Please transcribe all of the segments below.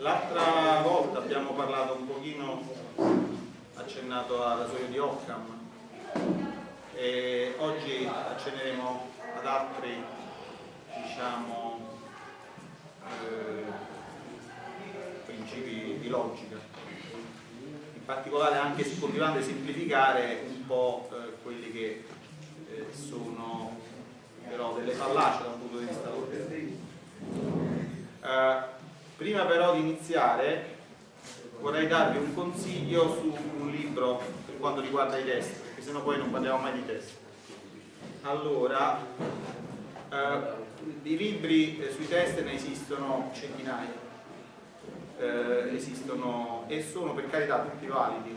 L'altra volta abbiamo parlato un pochino, accennato al rasoio di Occam e oggi accenneremo ad altri, diciamo, eh, principi di logica. In particolare anche continuando a semplificare un po' eh, quelli che eh, sono però delle fallacie da un punto di vista logico. Prima però di iniziare vorrei darvi un consiglio su un libro per quanto riguarda i test, perché sennò poi non parliamo mai di test. Allora, eh, di libri eh, sui test ne esistono centinaia, eh, esistono e sono per carità tutti validi,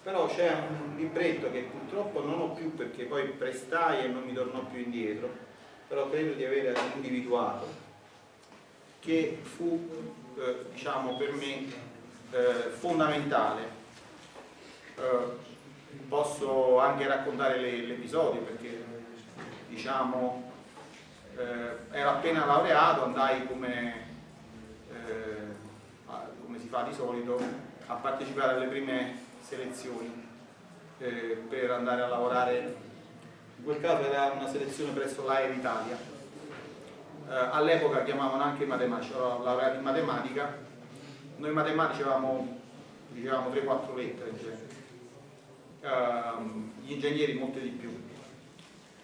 però c'è un libretto che purtroppo non ho più perché poi prestai e non mi tornò più indietro, però credo di aver individuato che fu eh, diciamo per me eh, fondamentale. Eh, posso anche raccontare l'episodio perché diciamo eh, ero appena laureato andai come, eh, come si fa di solito a partecipare alle prime selezioni eh, per andare a lavorare. In quel caso era una selezione presso l'Air Italia eh, all'epoca chiamavano anche i matematici, ero laureato in matematica, noi matematici avevamo dicevamo 3-4 lettere in genere, uh, gli ingegneri molte di più.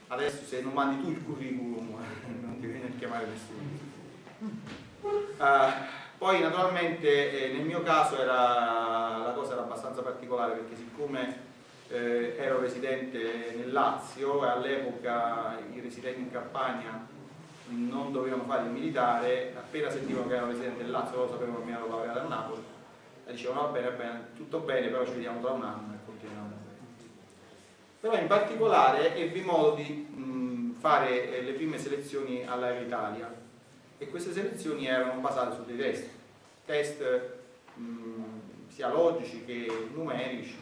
Adesso se non mandi tu il curriculum non ti viene a chiamare nessuno. Uh, poi naturalmente eh, nel mio caso era, la cosa era abbastanza particolare perché siccome eh, ero residente nel Lazio e all'epoca i residenti in Campania non dovevano fare il militare, appena sentivano che erano residente del Lazio, loro sapevano che mi ero laureato a Napoli, e dicevano va bene, bene, tutto bene, però ci vediamo tra un anno e continuiamo. Però in particolare ebbi modo di mh, fare eh, le prime selezioni all'Aero Italia e queste selezioni erano basate su dei test, test mh, sia logici che numerici.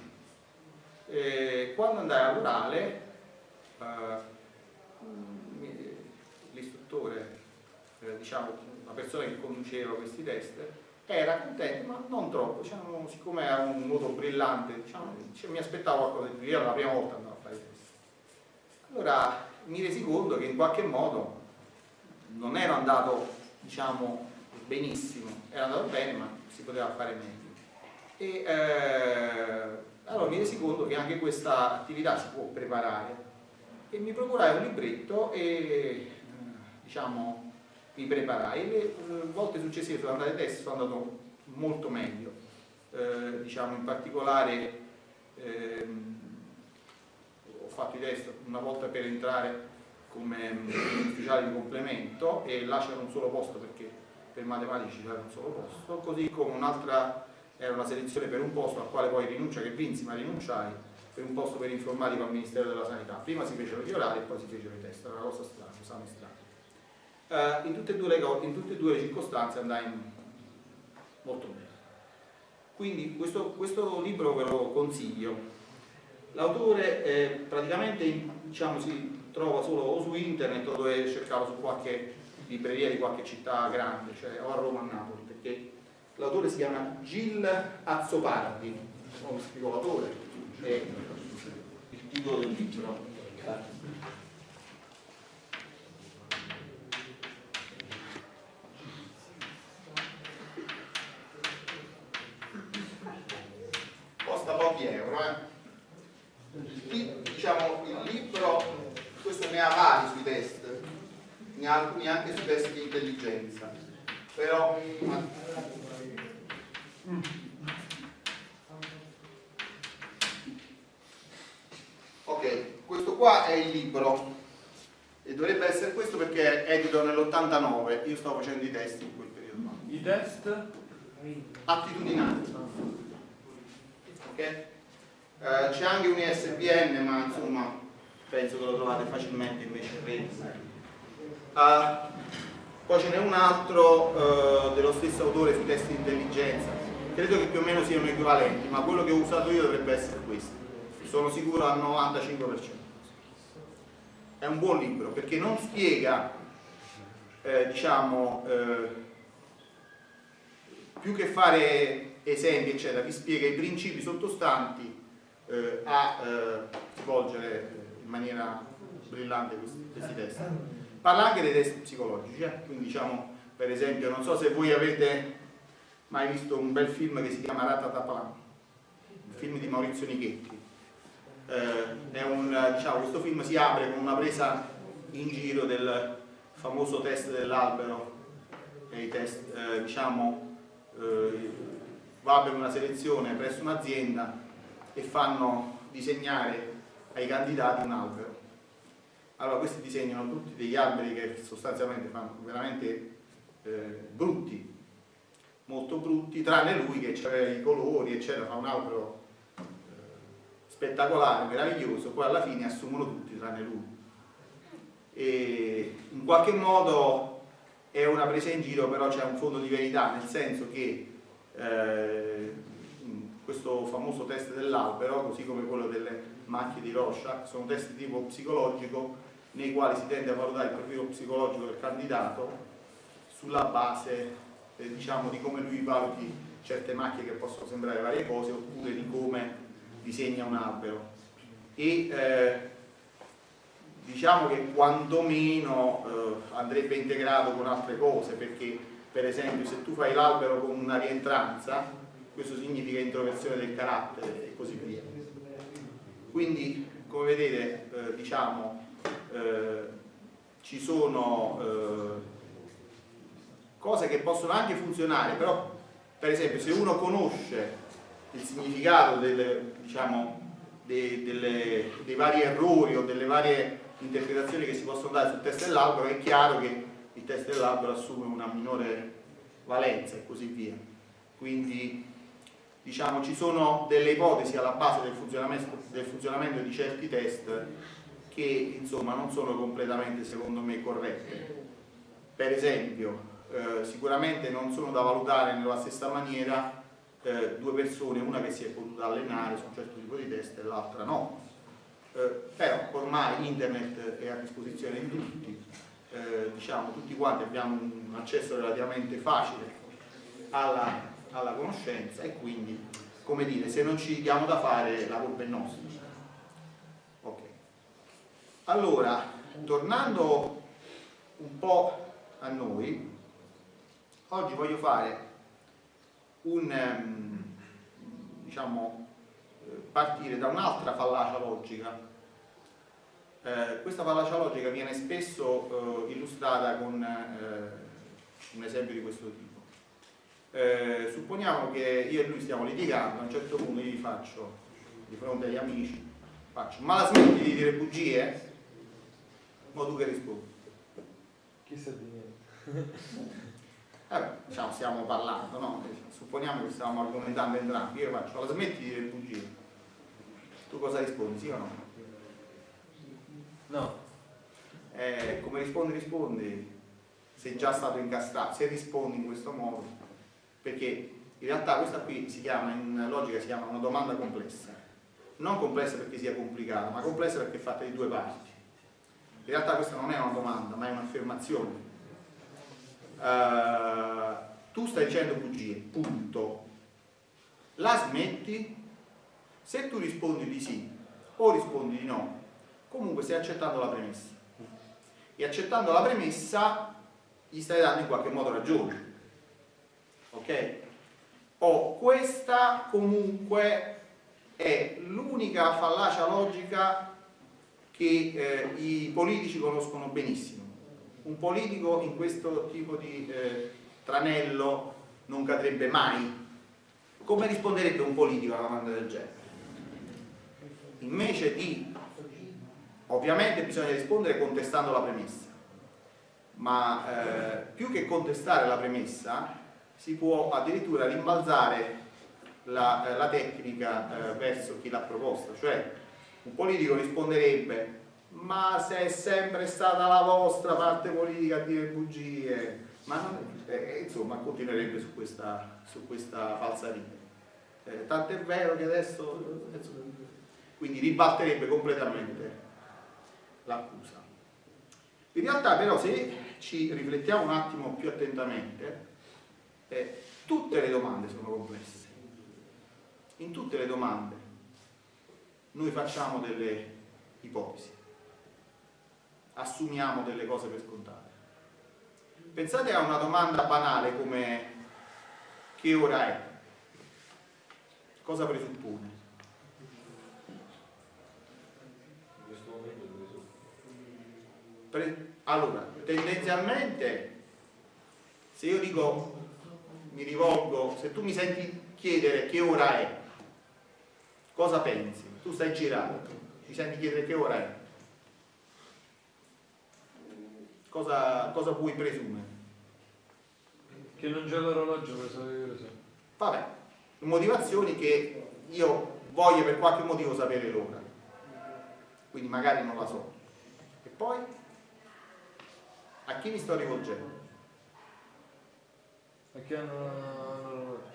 E quando andai all'orale eh, l'istruttore, eh, diciamo la persona che conduceva questi test, era contento ma non troppo, diciamo, siccome era un modo brillante, diciamo, mi aspettavo qualcosa di più, era la prima volta andavo a fare i test. Allora mi resi conto che in qualche modo non ero andato diciamo, benissimo, era andato bene ma si poteva fare meglio. E eh, allora mi resi conto che anche questa attività si può preparare e mi procurai un libretto e diciamo, mi preparai. Le eh, volte successive sono andate test, sono andato molto meglio, eh, diciamo in particolare ehm, ho fatto i test una volta per entrare come mm, ufficiale di complemento e là c'era un solo posto perché per matematici c'era un solo posto, così come un'altra era una selezione per un posto al quale poi rinuncia che vinsi ma rinunciai per un posto per informatico al Ministero della Sanità. Prima si fecero gli orari e poi si fecero i test, era una cosa strana, esame strano eh, in, tutte le, in, tutte e due le circostanze andai molto bene. Quindi questo, questo libro ve lo consiglio. L'autore eh, praticamente diciamo, si trova solo o su internet o dove cercavo su qualche libreria di qualche città grande, cioè o a Roma o a Napoli, perché l'autore si chiama Gil Azzopardi, come spiego l'autore, è il titolo del libro. pochi euro. Eh. Diciamo, il libro, questo ne ha vari sui test, ne ha alcuni anche sui test di intelligenza, però... Ok, questo qua è il libro e dovrebbe essere questo perché è edito nell'89, io stavo facendo i test in quel periodo. I test? Attitudinali. Ok? Eh, c'è anche un ISBN ma insomma penso che lo trovate facilmente invece in rete uh, poi ce n'è un altro uh, dello stesso autore sui test di intelligenza. Credo che più o meno siano equivalenti ma quello che ho usato io dovrebbe essere questo. Sono sicuro al 95% è un buon libro perché non spiega eh, diciamo eh, più che fare esempi, eccetera, vi spiega i principi sottostanti eh, a eh, svolgere in maniera brillante questi, questi test. Parla anche dei test psicologici, eh? quindi diciamo, per esempio, non so se voi avete mai visto un bel film che si chiama Ratataplan, un film di Maurizio Nichetti. Eh, un, diciamo, questo film si apre con una presa in giro del famoso test dell'albero e i test, eh, diciamo, eh, va per una selezione presso un'azienda e fanno disegnare ai candidati un albero. Allora questi disegnano tutti degli alberi che sostanzialmente fanno veramente eh, brutti, molto brutti, tranne lui che aveva i colori, eccetera, fa un albero eh, spettacolare, meraviglioso, poi alla fine assumono tutti tranne lui. E in qualche modo è una presa in giro, però c'è un fondo di verità, nel senso che eh, questo famoso test dell'albero, così come quello delle macchie di Rorschach, sono test di tipo psicologico nei quali si tende a valutare il profilo psicologico del candidato sulla base eh, diciamo, di come lui valuti certe macchie che possono sembrare varie cose oppure di come disegna un albero. E eh, diciamo che quantomeno eh, andrebbe integrato con altre cose perché per esempio se tu fai l'albero con una rientranza questo significa introversione del carattere e così via. Quindi come vedete eh, diciamo eh, ci sono eh, cose che possono anche funzionare però per esempio se uno conosce il significato delle, diciamo, dei, delle, dei vari errori o delle varie interpretazioni che si possono dare sul test dell'albero è chiaro che il test dell'albero assume una minore valenza e così via. Quindi diciamo ci sono delle ipotesi alla base del funzionamento, del funzionamento di certi test che insomma non sono completamente secondo me corrette. Per esempio eh, sicuramente non sono da valutare nella stessa maniera eh, due persone, una che si è potuta allenare su un certo tipo di test e l'altra no. Eh, però ormai internet è a disposizione di tutti, eh, diciamo tutti quanti abbiamo un accesso relativamente facile alla, alla, conoscenza e quindi, come dire, se non ci diamo da fare la colpa è nostra. Ok. Allora, tornando un po' a noi, oggi voglio fare un, ehm, diciamo, partire da un'altra fallacia logica. Eh, questa fallacia logica viene spesso eh, illustrata con eh, un esempio di questo tipo. Eh, supponiamo che io e lui stiamo litigando, a un certo punto io gli faccio, di fronte agli amici, faccio, ma la smetti di dire bugie? Ma tu che rispondi? Chissà di niente. Eh, diciamo, stiamo parlando, no? Supponiamo che stiamo argomentando entrambi, io faccio, la smetti di dire bugie? Tu cosa rispondi, sì o no? No. Eh, come rispondi, rispondi, sei già stato incastrato, se rispondi in questo modo, perché in realtà questa qui si chiama, in logica si chiama una domanda complessa, non complessa perché sia complicata, ma complessa perché è fatta di due parti. In realtà questa non è una domanda, ma è un'affermazione. Uh, tu stai dicendo bugie, punto. La smetti? Se tu rispondi di sì o rispondi di no, comunque stai accettando la premessa. E accettando la premessa gli stai dando in qualche modo ragione. Ok? O questa comunque è l'unica fallacia logica che eh, i politici conoscono benissimo. Un politico in questo tipo di eh, tranello non cadrebbe mai. Come risponderebbe un politico a una domanda del genere? invece di ovviamente bisogna rispondere contestando la premessa ma eh, più che contestare la premessa si può addirittura rimbalzare la, eh, la tecnica eh, verso chi l'ha proposta cioè un politico risponderebbe ma se è sempre stata la vostra parte politica a dire bugie? Ma non, eh, insomma continuerebbe su questa, su questa falsariga eh, tant'è vero che adesso quindi ribalterebbe completamente l'accusa. In realtà però se ci riflettiamo un attimo più attentamente, eh, tutte le domande sono complesse. In tutte le domande noi facciamo delle ipotesi, assumiamo delle cose per scontate. Pensate a una domanda banale come che ora è? Cosa presuppone? Pre- allora, tendenzialmente, se io dico, mi rivolgo, se tu mi senti chiedere che ora è, cosa pensi? Tu stai girando, mi senti chiedere che ora è? Cosa, cosa puoi presumere? Che non c'è l'orologio per sapere che ore sono. Vabbè, motivazioni che io voglio per qualche motivo sapere l'ora, quindi magari non la so. E poi? A chi mi sto rivolgendo? Perché hanno l'orologio?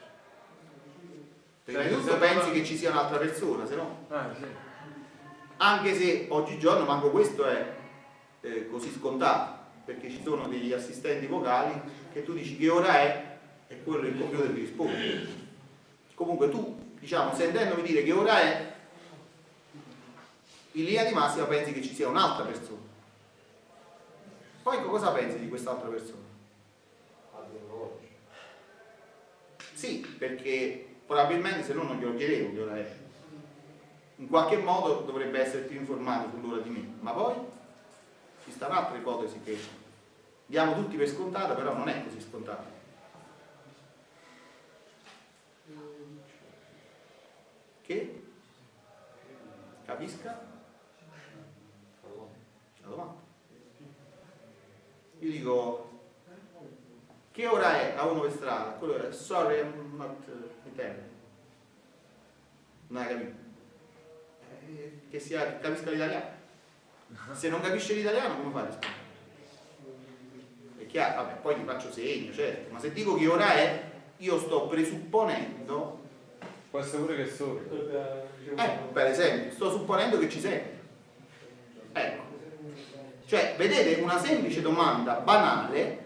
Prima di Cioè, tutto se- pensi che ci sia un'altra persona, se no Ah, sì. anche se oggigiorno manco questo è eh, così scontato perché ci sono degli assistenti vocali che tu dici che ora è e quello il computer ti risponde comunque tu diciamo sentendomi dire che ora è in linea di massima pensi che ci sia un'altra persona poi cosa pensi di quest'altra persona? Sì, perché probabilmente se no non glielo chiedevo che ora è. In qualche modo dovrebbe essere più informato sull'ora di me, ma poi ci sta un'altra ipotesi che diamo tutti per scontata, però non è così scontata. Che? Capisca? La domanda. Io dico, che ora è a uno per strada? Quello è, sorry, I'm not uh, Italian. Non hai capito? Eh, Che sia, capisca l'italiano. Se non capisce l'italiano, come fai? È chiaro, vabbè, poi ti faccio segno, certo, ma se dico che ora è, io sto presupponendo, Può essere pure che sono. eh, per esempio, sto supponendo che ci sei. Ecco. Cioè, vedete, una semplice domanda banale,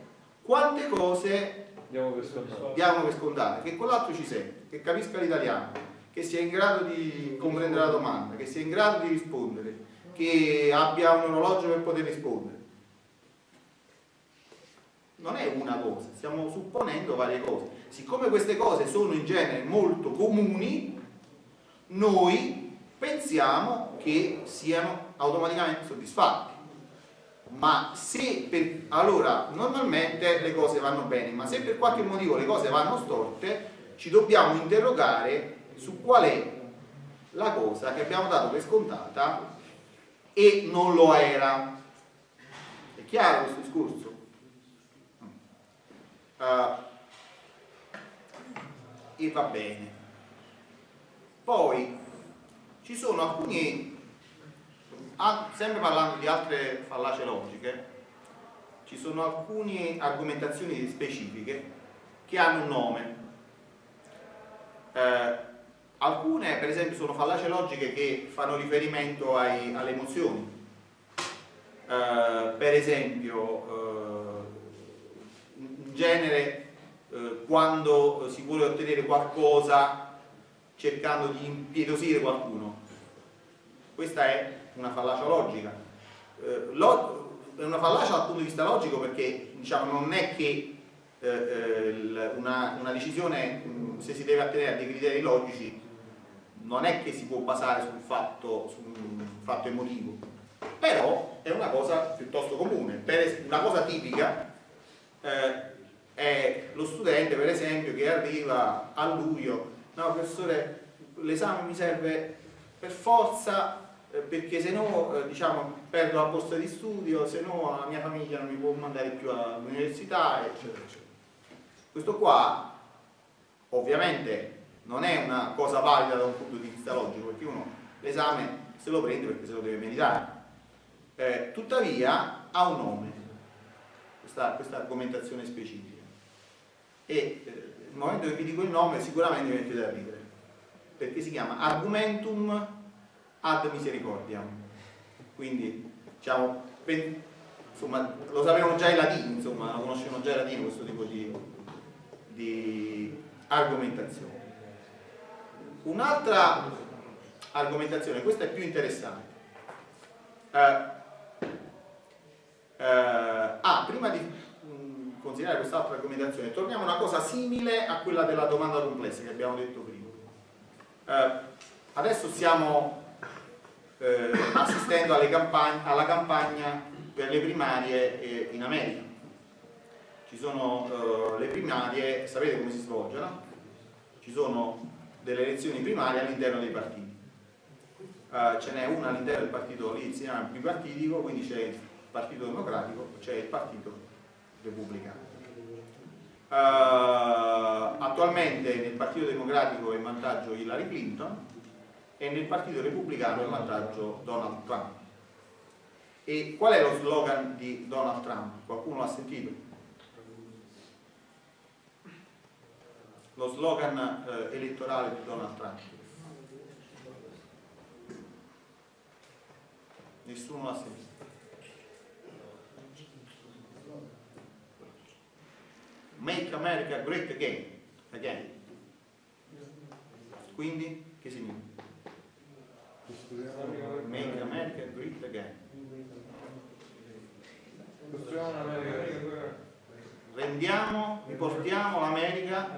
quante cose Andiamo per scontato. diamo per scontate, che quell'altro ci sei, che capisca l'italiano, che sia in grado di comprendere la domanda, che sia in grado di rispondere, che abbia un orologio per poter rispondere. Non è una cosa, stiamo supponendo varie cose. Siccome queste cose sono in genere molto comuni, noi pensiamo che siano automaticamente soddisfatti. Ma se per, allora normalmente le cose vanno bene, ma se per qualche motivo le cose vanno storte, ci dobbiamo interrogare su qual è la cosa che abbiamo dato per scontata e non lo era. È chiaro questo discorso? Uh, e va bene. Poi ci sono alcuni Ah, sempre parlando di altre fallacie logiche, ci sono alcune argomentazioni specifiche che hanno un nome. Eh, alcune, per esempio, sono fallacie logiche che fanno riferimento ai- alle emozioni. Eh, per esempio, eh, in genere, eh, quando si vuole ottenere qualcosa cercando di impietosire qualcuno, questa è una fallacia logica. Eh, lo- è una fallacia dal punto di vista logico perché diciamo, non è che eh, eh, una, una decisione, se si deve attenere a dei criteri logici, non è che si può basare sul fatto, su un fatto emotivo, però è una cosa piuttosto comune. Per una cosa tipica eh, è lo studente, per esempio, che arriva a luglio, no professore, l'esame mi serve per forza perché se no eh, diciamo, perdo la borsa di studio, se no la mia famiglia non mi può mandare più all'università, eccetera, eccetera. Questo qua ovviamente non è una cosa valida da un punto di vista logico, perché uno l'esame se lo prende perché se lo deve meritare. Eh, tuttavia ha un nome, questa, questa argomentazione specifica. E eh, nel momento che vi dico il nome sicuramente mi mettete a ridere, perché si chiama argumentum ad misericordiam. Quindi, diciamo, insomma, lo sapevano già i latini, insomma, lo conoscevano già i latini questo tipo di, di argomentazione. Un'altra argomentazione, questa è più interessante. Eh, eh, ah, prima di mh, considerare quest'altra argomentazione, torniamo a una cosa simile a quella della domanda complessa che abbiamo detto prima. Eh, adesso stiamo eh, assistendo campagn alla campagna per le primarie eh, in America. Ci sono eh, le primarie, sapete come si svolgono? Ci sono delle elezioni primarie all'interno dei partiti. Uh, ce n'è una all'interno del partito lì si chiama bipartitico, quindi c'è il partito democratico, c'è il partito repubblicano. Uh, attualmente nel partito democratico è in vantaggio Hillary Clinton e nel partito repubblicano in vantaggio Donald Trump. E qual è lo slogan di Donald Trump? Qualcuno l'ha sentito? Lo slogan eh, elettorale di Donald Trump. Nessuno l'ha sentito. Make America Great Again. Again. Quindi, che significa? Make America Great Again. Rendiamo, riportiamo l'America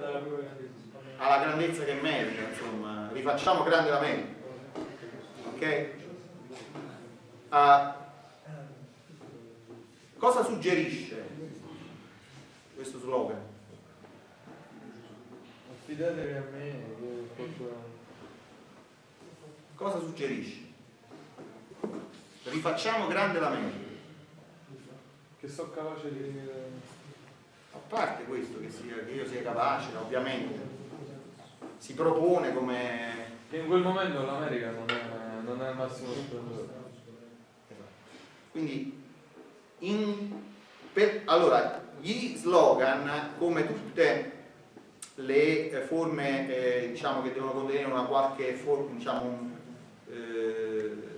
alla grandezza che merita, insomma, rifacciamo grande l'America. Ok? Uh, cosa suggerisce questo slogan? Affidatevi a me Cosa suggerisce? Rifacciamo grande la mente. Che sono capace di... A parte questo, che, sia, che io sia capace, ovviamente, si propone come... In quel momento l'America non è, non è al massimo. Quindi, in, per, allora, gli slogan, come tutte le forme eh, diciamo, che devono contenere una qualche forma, diciamo, eh,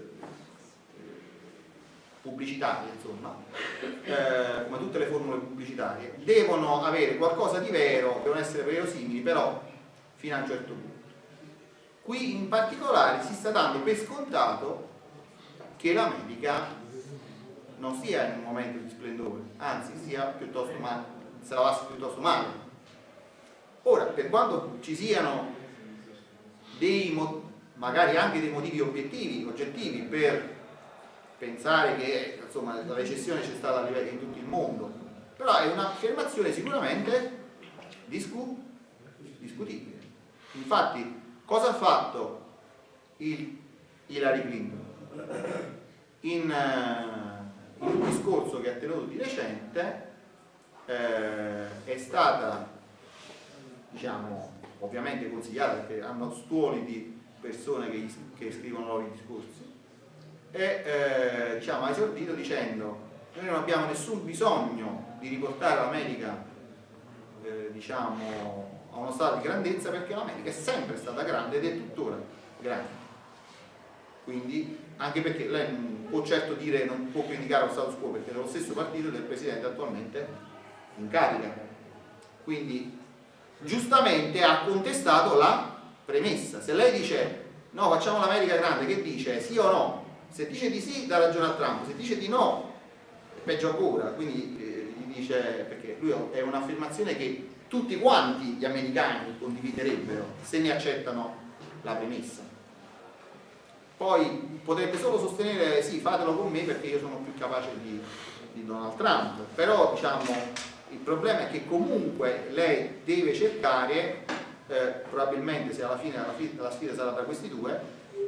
pubblicitarie, insomma, eh, come tutte le formule pubblicitarie, devono avere qualcosa di vero, devono essere verosimili, però fino a un certo punto. Qui in particolare si sta dando per scontato che l'America non sia in un momento di splendore, anzi sia piuttosto male, se la passi piuttosto male. Ora, per quanto ci siano dei magari anche dei motivi obiettivi, oggettivi per pensare che insomma, la recessione c'è stata in tutto il mondo, però è un'affermazione sicuramente discu discutibile. Infatti, cosa ha fatto il Hillary Clinton? In, uh, in un discorso che ha tenuto di recente eh, è stata, diciamo, ovviamente consigliata perché hanno stuoli di persone che, che scrivono nuovi discorsi e eh, diciamo, ha esordito dicendo noi non abbiamo nessun bisogno di riportare l'America eh, diciamo, a uno stato di grandezza perché l'America è sempre stata grande ed è tuttora grande quindi anche perché lei non può certo dire non può criticare lo status quo perché è dello stesso partito del presidente attualmente in carica quindi giustamente ha contestato la premessa. Se lei dice no, facciamo l'America grande, che dice? Sì o no? Se dice di sì, dà ragione a Trump, se dice di no, è peggio ancora. Quindi eh, gli dice, perché lui è un'affermazione che tutti quanti gli americani condividerebbero se ne accettano la premessa. Poi potrebbe solo sostenere sì, fatelo con me perché io sono più capace di, di Donald Trump, però diciamo il problema è che comunque lei deve cercare eh, probabilmente se alla fine la, la, sfida sarà tra questi due,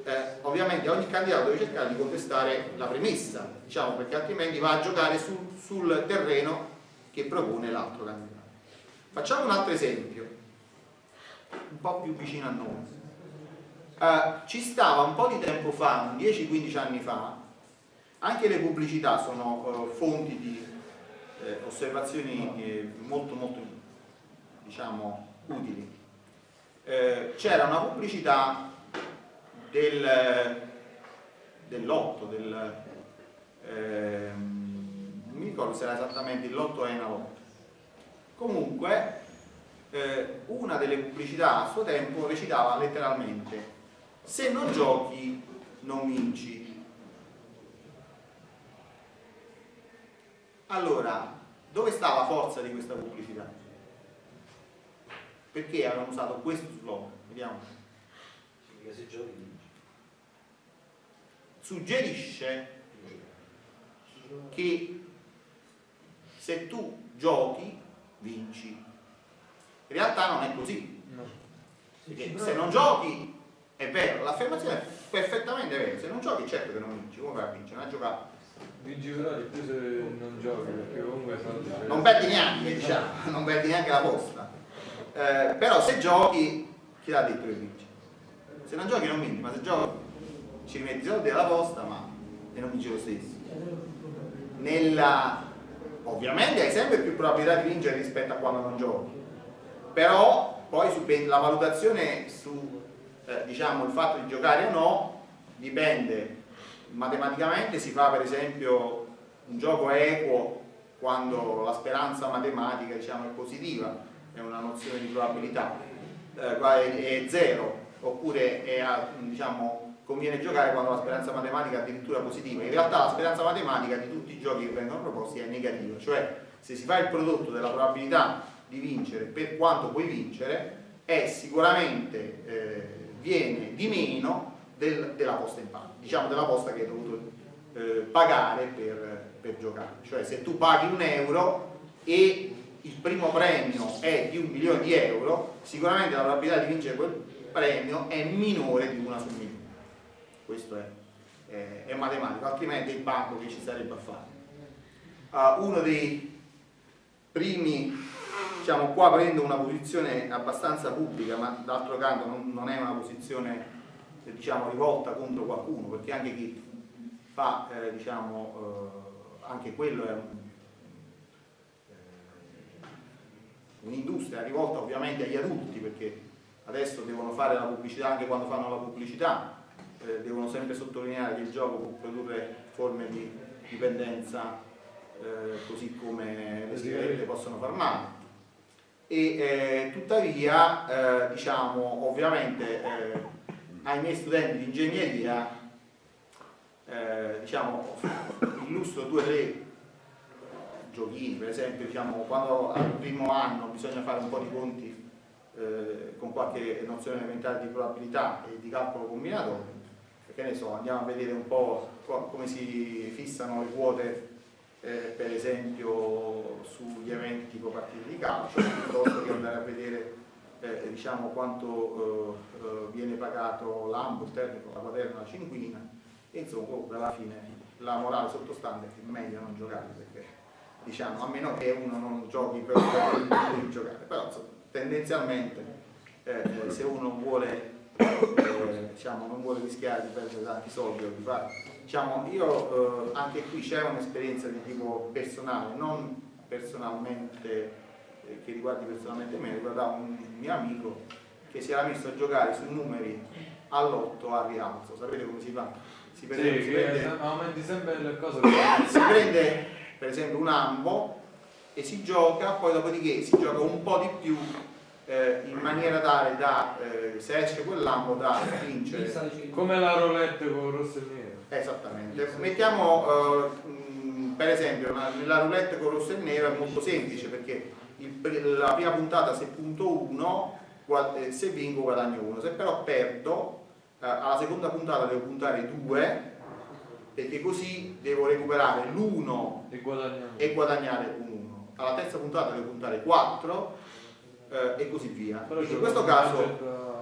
eh, ovviamente ogni candidato deve cercare di contestare la premessa, diciamo, perché altrimenti va a giocare sul, sul terreno che propone l'altro candidato. Facciamo un altro esempio, un po' più vicino a noi. Eh, ci stava un po' di tempo fa, 10-15 anni fa, anche le pubblicità sono eh, fonti di eh, osservazioni eh, molto molto diciamo utili eh, c'era una pubblicità del, dell'otto, del, eh, non mi ricordo se era esattamente il lotto Enalotto. Comunque, eh, una delle pubblicità a suo tempo recitava letteralmente se non giochi non vinci. Allora, dove sta la forza di questa pubblicità? Perché avevano usato questo slogan? Vediamo. se giochi vinci. Suggerisce che se tu giochi vinci. In realtà non è così. Perché se non giochi è vero, l'affermazione è perfettamente vera. Se non giochi certo che non vinci, come vai a vincere? Non a giocare. Vinci però di più se non giochi, perché comunque Non perdi neanche, diciamo, non perdi neanche la posta. Eh, però se giochi, chi l'ha detto che vinci? Se non giochi non vinci, ma se giochi ci rimetti i soldi alla posta, ma e non vinci lo stesso. Nella, ovviamente hai sempre più probabilità di vincere rispetto a quando non giochi, però poi la valutazione su eh, diciamo, il fatto di giocare o no dipende matematicamente si fa per esempio un gioco equo quando la speranza matematica diciamo, è positiva è una nozione di probabilità eh, è, zero oppure è, diciamo, conviene giocare quando la speranza matematica è addirittura positiva in realtà la speranza matematica di tutti i giochi che vengono proposti è negativa cioè se si fa il prodotto della probabilità di vincere per quanto puoi vincere è sicuramente eh, viene di meno del, della posta in palio, diciamo della posta che hai dovuto eh, pagare per, per giocare. Cioè se tu paghi un euro e il primo premio è di un milione di euro, sicuramente la probabilità di vincere quel premio è minore di una su milione. Questo è, è, è matematico, altrimenti il banco che ci sarebbe a fare. Uh, uno dei primi diciamo, qua prendo una posizione abbastanza pubblica, ma d'altro canto non, non, è una posizione diciamo, rivolta contro qualcuno, perché anche chi fa, eh, diciamo, eh, anche quello è un, eh, un'industria rivolta ovviamente agli adulti, perché adesso devono fare la pubblicità anche quando fanno la pubblicità, eh, devono sempre sottolineare che il gioco può produrre forme di dipendenza eh, così come le sigarette possono far male. E eh, tuttavia eh, diciamo ovviamente eh, ai miei studenti di ingegneria eh, diciamo illustro due o tre giochini per esempio diciamo, quando al primo anno bisogna fare un po' di conti eh, con qualche nozione elementare di probabilità e di calcolo combinatorio che ne so andiamo a vedere un po' come si fissano le quote eh, per esempio sugli eventi tipo partite di calcio, piuttosto che andare a vedere eh, diciamo, quanto eh, eh viene pagato l'ambo, il termico, la quaterna, la cinquina, e insomma alla fine la morale sottostante è che è meglio non giocare, perché diciamo, a meno che uno non giochi per non giocare, però insomma, tendenzialmente eh, eh, se uno vuole, diciamo, non vuole rischiare di perdere tanti soldi o di fare diciamo, io eh, anche qui c'è un'esperienza di tipo personale, non personalmente, eh, che riguardi personalmente me, riguardava un mio amico che si era messo a giocare sui numeri all'otto a rialzo, sapete come si fa? Si prende, sì, si prende, aumenti sempre le cose si prende per esempio un ambo e si gioca, poi dopodiché si gioca un po' di più eh, in maniera tale da, eh, se esce quell'ambo, da vincere. Come la roulette con rosso e nero. Esattamente. Mettiamo eh, per esempio nella roulette con rosso e nero è molto semplice perché il, la prima puntata se punto 1 eh, se vinco guadagno 1 se però perdo eh, alla seconda puntata devo puntare 2 perché così devo recuperare l'1 e, e, guadagnare un 1 alla terza puntata devo puntare 4 eh, e così via però in questo caso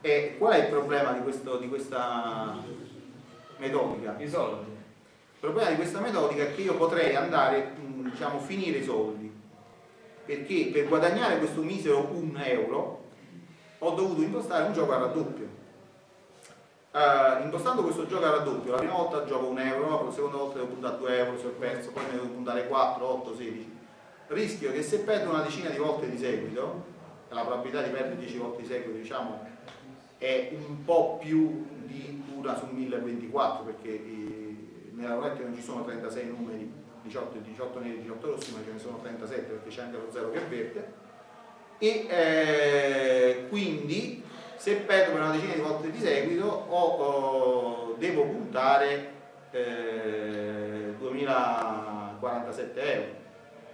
è, qual è il problema di, questo, di questa metodica. I soldi. Il problema di questa metodica è che io potrei andare, mm, diciamo, finire i soldi, perché per guadagnare questo misero 1 euro ho dovuto impostare un gioco a raddoppio. Uh, impostando questo gioco a raddoppio, la prima volta gioco 1 euro, la seconda volta devo puntare 2 euro se ho perso, poi ne devo puntare 4, 8, 16. Rischio che se perdo una decina di volte di seguito, la probabilità di perdere 10 volte di seguito diciamo, è un po' più di una su 1024 perché eh, nella roulette non ci sono 36 numeri 18, 18 neri, 18 rossi ma ce ne sono 37 perché c'è anche lo 0 che è verde e eh, quindi se perdo per una decina di volte di seguito ho, ho, devo puntare eh, 2047 euro.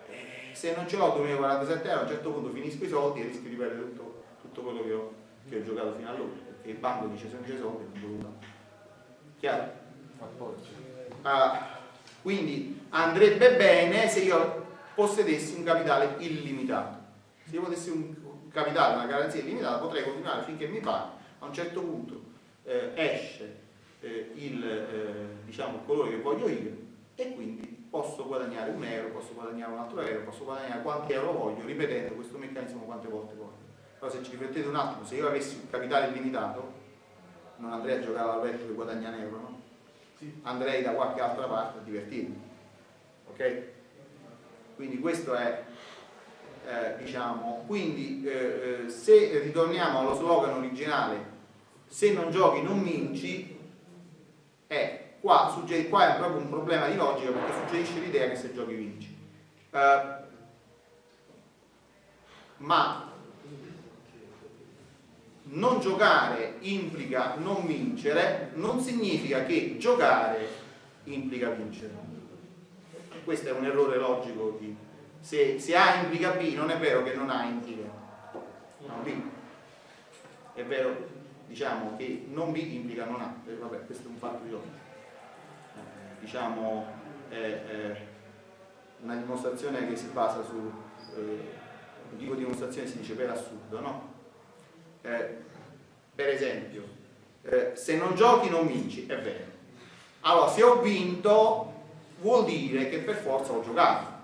Eh, se non ce l'ho 2047 euro a un certo punto finisco i soldi e rischio di perdere tutto, tutto quello che ho, che ho, giocato fino allora perché il banco dice se non c'è soldi non devo chiaro? Ah, quindi andrebbe bene se io possedessi un capitale illimitato. Se io potessi un capitale, una garanzia illimitata, potrei continuare finché mi pare, a un certo punto eh, esce eh, il eh, diciamo, colore che voglio io e quindi posso guadagnare un euro, posso guadagnare un altro euro, posso guadagnare quanti euro voglio, ripetendo questo meccanismo quante volte voglio. Però se ci riflettete un attimo, se io avessi un capitale illimitato, non andrei a giocare al letto che guadagna un euro, no? Andrei da qualche altra parte a divertirmi. Ok? Quindi questo è eh, diciamo, quindi eh, eh, se ritorniamo allo slogan originale se non giochi non vinci è qua, qua è proprio un problema di logica perché suggerisce l'idea che se giochi vinci. Eh, ma non giocare implica non vincere non significa che giocare implica vincere. Questo è un errore logico di se, se A implica B non è vero che non A implica non B. È vero diciamo che non B implica non A. Eh, vabbè questo è un fatto di logica. Eh, diciamo è, una dimostrazione che si basa su eh, un tipo di dimostrazione si dice per assurdo no? Eh, per esempio eh, se non giochi non vinci è vero. Allora se ho vinto vuol dire che per forza ho giocato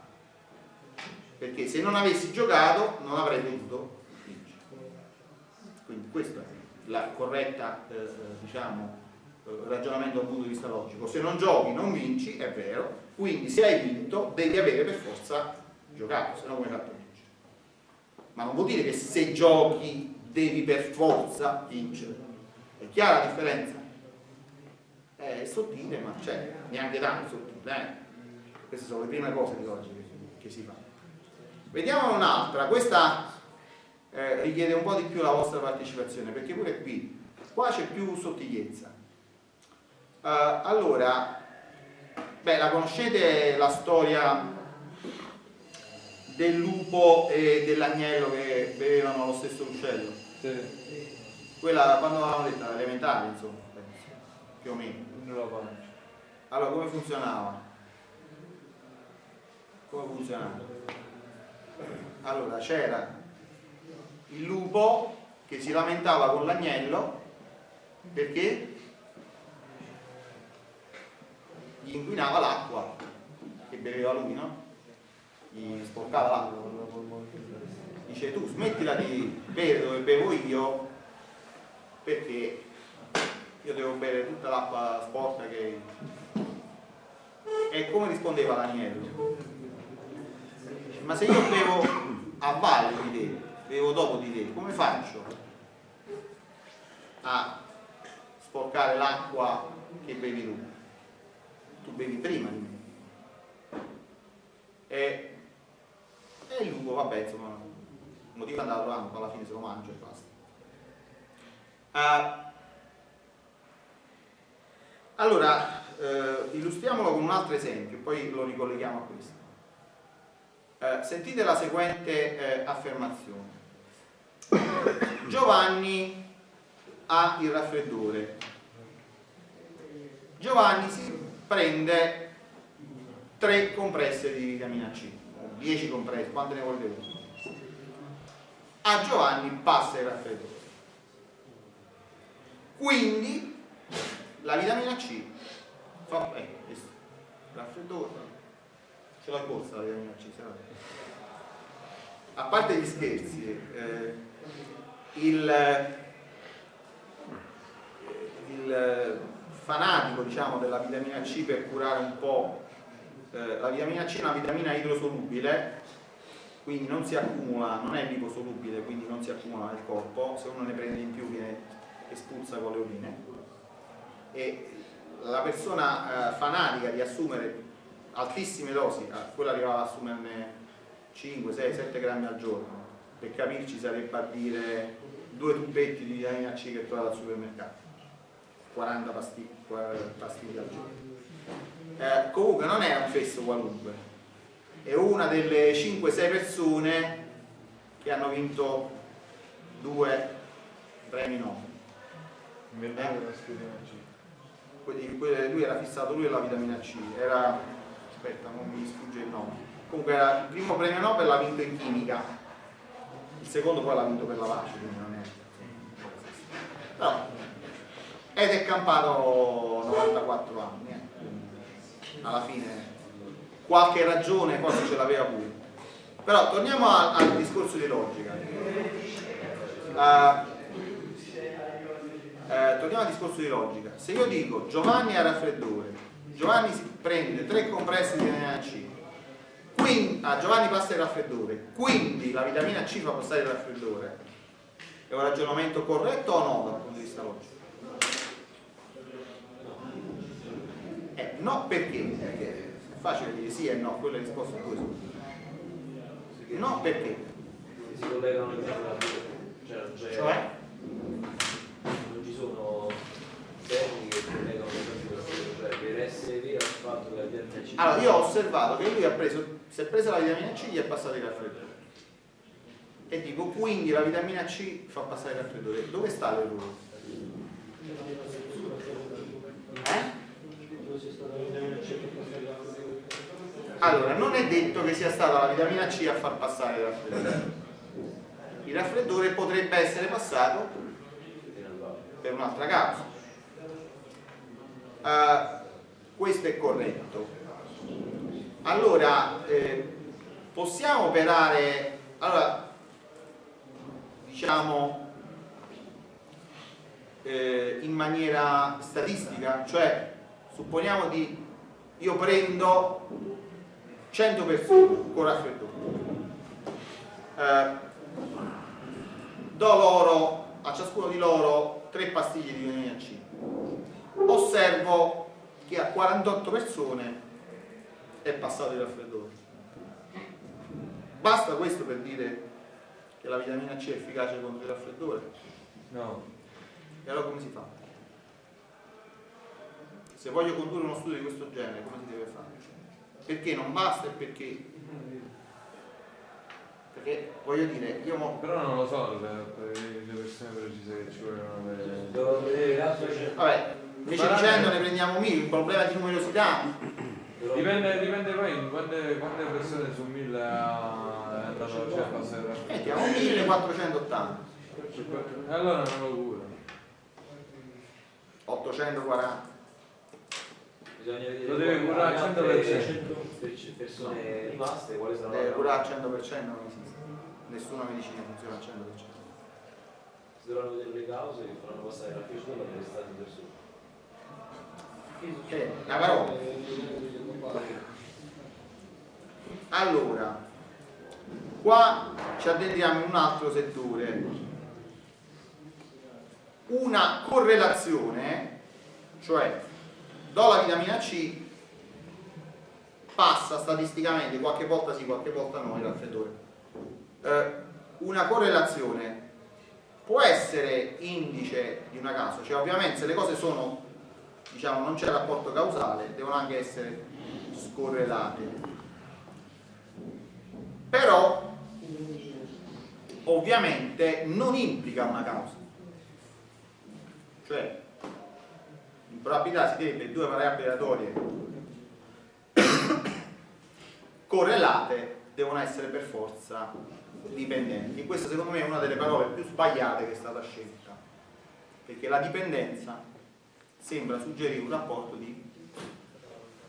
perché se non avessi giocato non avrei potuto vincere. Quindi questo è il corretta eh, diciamo, eh, ragionamento dal punto di vista logico. Se non giochi non vinci, è vero, quindi se hai vinto devi avere per forza giocato, se no come hai fatto vincere. Ma non vuol dire che se giochi devi per forza vincere. È chiara la differenza? È sottile, ma c'è, neanche tanto sottile. Eh? Queste sono le prime cose di oggi che, che si fanno. Vediamo un'altra, questa eh, richiede un po' di più la vostra partecipazione perché pure qui, qua c'è più sottigliezza. Uh, allora, beh, la conoscete la storia del lupo e dell'agnello che bevevano lo stesso uccello? Sì. Quella quando l'avevamo detta, elementare insomma, più o meno. Non lo conosco. Allora, come funzionava? Come funzionava? Allora c'era il lupo che si lamentava con l'agnello perché gli inquinava l'acqua che beveva lui, no? Gli sporcava l'acqua. Dice tu smettila di bere dove bevo io perché io devo bere tutta l'acqua sporca che... E come rispondeva l'agnello? Ma se io bevo a valle di te, bevo dopo di te, come faccio a sporcare l'acqua che bevi tu? Tu bevi prima di me. E, e il lupo, vabbè, insomma, il motivo è andato avanti, alla fine se lo mangio e basta. Uh, allora, eh, illustriamolo con un altro esempio, poi lo ricolleghiamo a questo. Eh, sentite la seguente eh, affermazione. Giovanni ha il raffreddore. Giovanni si prende tre compresse di vitamina C, 10 compresse, quante ne volete uno? A Giovanni passa il raffreddore. Quindi la vitamina C fa eh, raffreddore borsa la vitamina C, se no a parte gli scherzi, eh, il, il, fanatico diciamo, della vitamina C per curare un po', eh, la vitamina C è una vitamina idrosolubile, quindi non si accumula, non è liposolubile, quindi non si accumula nel corpo, se uno ne prende in più viene espulsa con le urine. E la persona eh, fanatica di assumere altissime dosi, quella arrivava ad assumerne 5, 6, 7 grammi al giorno. Per capirci sarebbe a dire due tubetti di vitamina C che trovate al supermercato. 40 pastiglie, pastiglie al giorno. Eh, comunque non è un fesso qualunque. È una delle 5-6 persone che hanno vinto due premi Nobel. Quelli- lui era fissato lui e la vitamina C era aspetta non mi sfugge il nome comunque il primo premio Nobel l'ha vinto in chimica il secondo poi l'ha vinto per la pace quindi non è però ed è campato 94 anni eh. alla fine qualche ragione forse ce l'aveva pure però torniamo al, al discorso di logica Eh, eh, torniamo al discorso di logica. Se io dico Giovanni ha raffreddore, Giovanni si prende tre compressi di vitamina C, quindi, ah, Giovanni passa il raffreddore, quindi la vitamina C fa passare il raffreddore, è un ragionamento corretto o no dal punto di vista logico? Eh, no perché? Perché è facile dire sì e no, quella è la risposta a due sono. No perché? Si collegano le cose cioè non c'è Cioè? non ci sono termini che collegano le cose con la cioè per essere vero il fatto la vitamina C Allora, io ho osservato che lui ha preso, si è presa la vitamina C e gli è passato il raffreddore. E dico, quindi la vitamina C fa passare il raffreddore. Dove sta l'errore? Eh? Allora, non è detto che sia stata la vitamina C a far passare il raffreddore. Il raffreddore potrebbe essere passato per un'altra causa. Eh, questo è corretto. Allora, eh, possiamo operare, allora, diciamo, eh, in maniera statistica, cioè supponiamo di, io prendo 100 persone con raffreddore, eh, do loro, a ciascuno di loro, 3 pastiglie di vitamina C, osservo che a 48 persone è passato il raffreddore. Basta questo per dire che la vitamina C è efficace contro il raffreddore? No. E allora come si fa? Se voglio condurre uno studio di questo genere, come si deve fare? Perché non basta e perché? Perché voglio dire, io mo- Però non lo so le, per le persone precise che ci vogliono avere. vabbè, invece Ma- dicendo ne prendiamo mille, un problema di numerosità, Dipende, dipende poi quante, quante persone su mille ha- è andato cioè, a passare il mettiamo 1480, E allora non lo cura. 840. bisogna vedere Lo deve curare al le altre 100%. per- persone rimaste quali saranno Deve curare al 100% non esiste. Nessuna medicina funziona al 100%. si dovranno vedere le cause che faranno passare la fiducia per restate persone Che è una parola. Allora, qua ci addentriamo in un altro settore. Una correlazione, cioè do la vitamina C, passa statisticamente, qualche volta sì, qualche volta no, il raffreddore. Eh, una correlazione può essere indice di una causa, cioè ovviamente se le cose sono, diciamo, non c'è rapporto causale, devono anche essere scorrelate. Però ovviamente non implica una causa. Cioè, in probabilità si deve due variabili aleatorie correlate devono essere per forza dipendenti. Questa secondo me è una delle parole più sbagliate che è stata scelta, perché la dipendenza sembra suggerire un rapporto di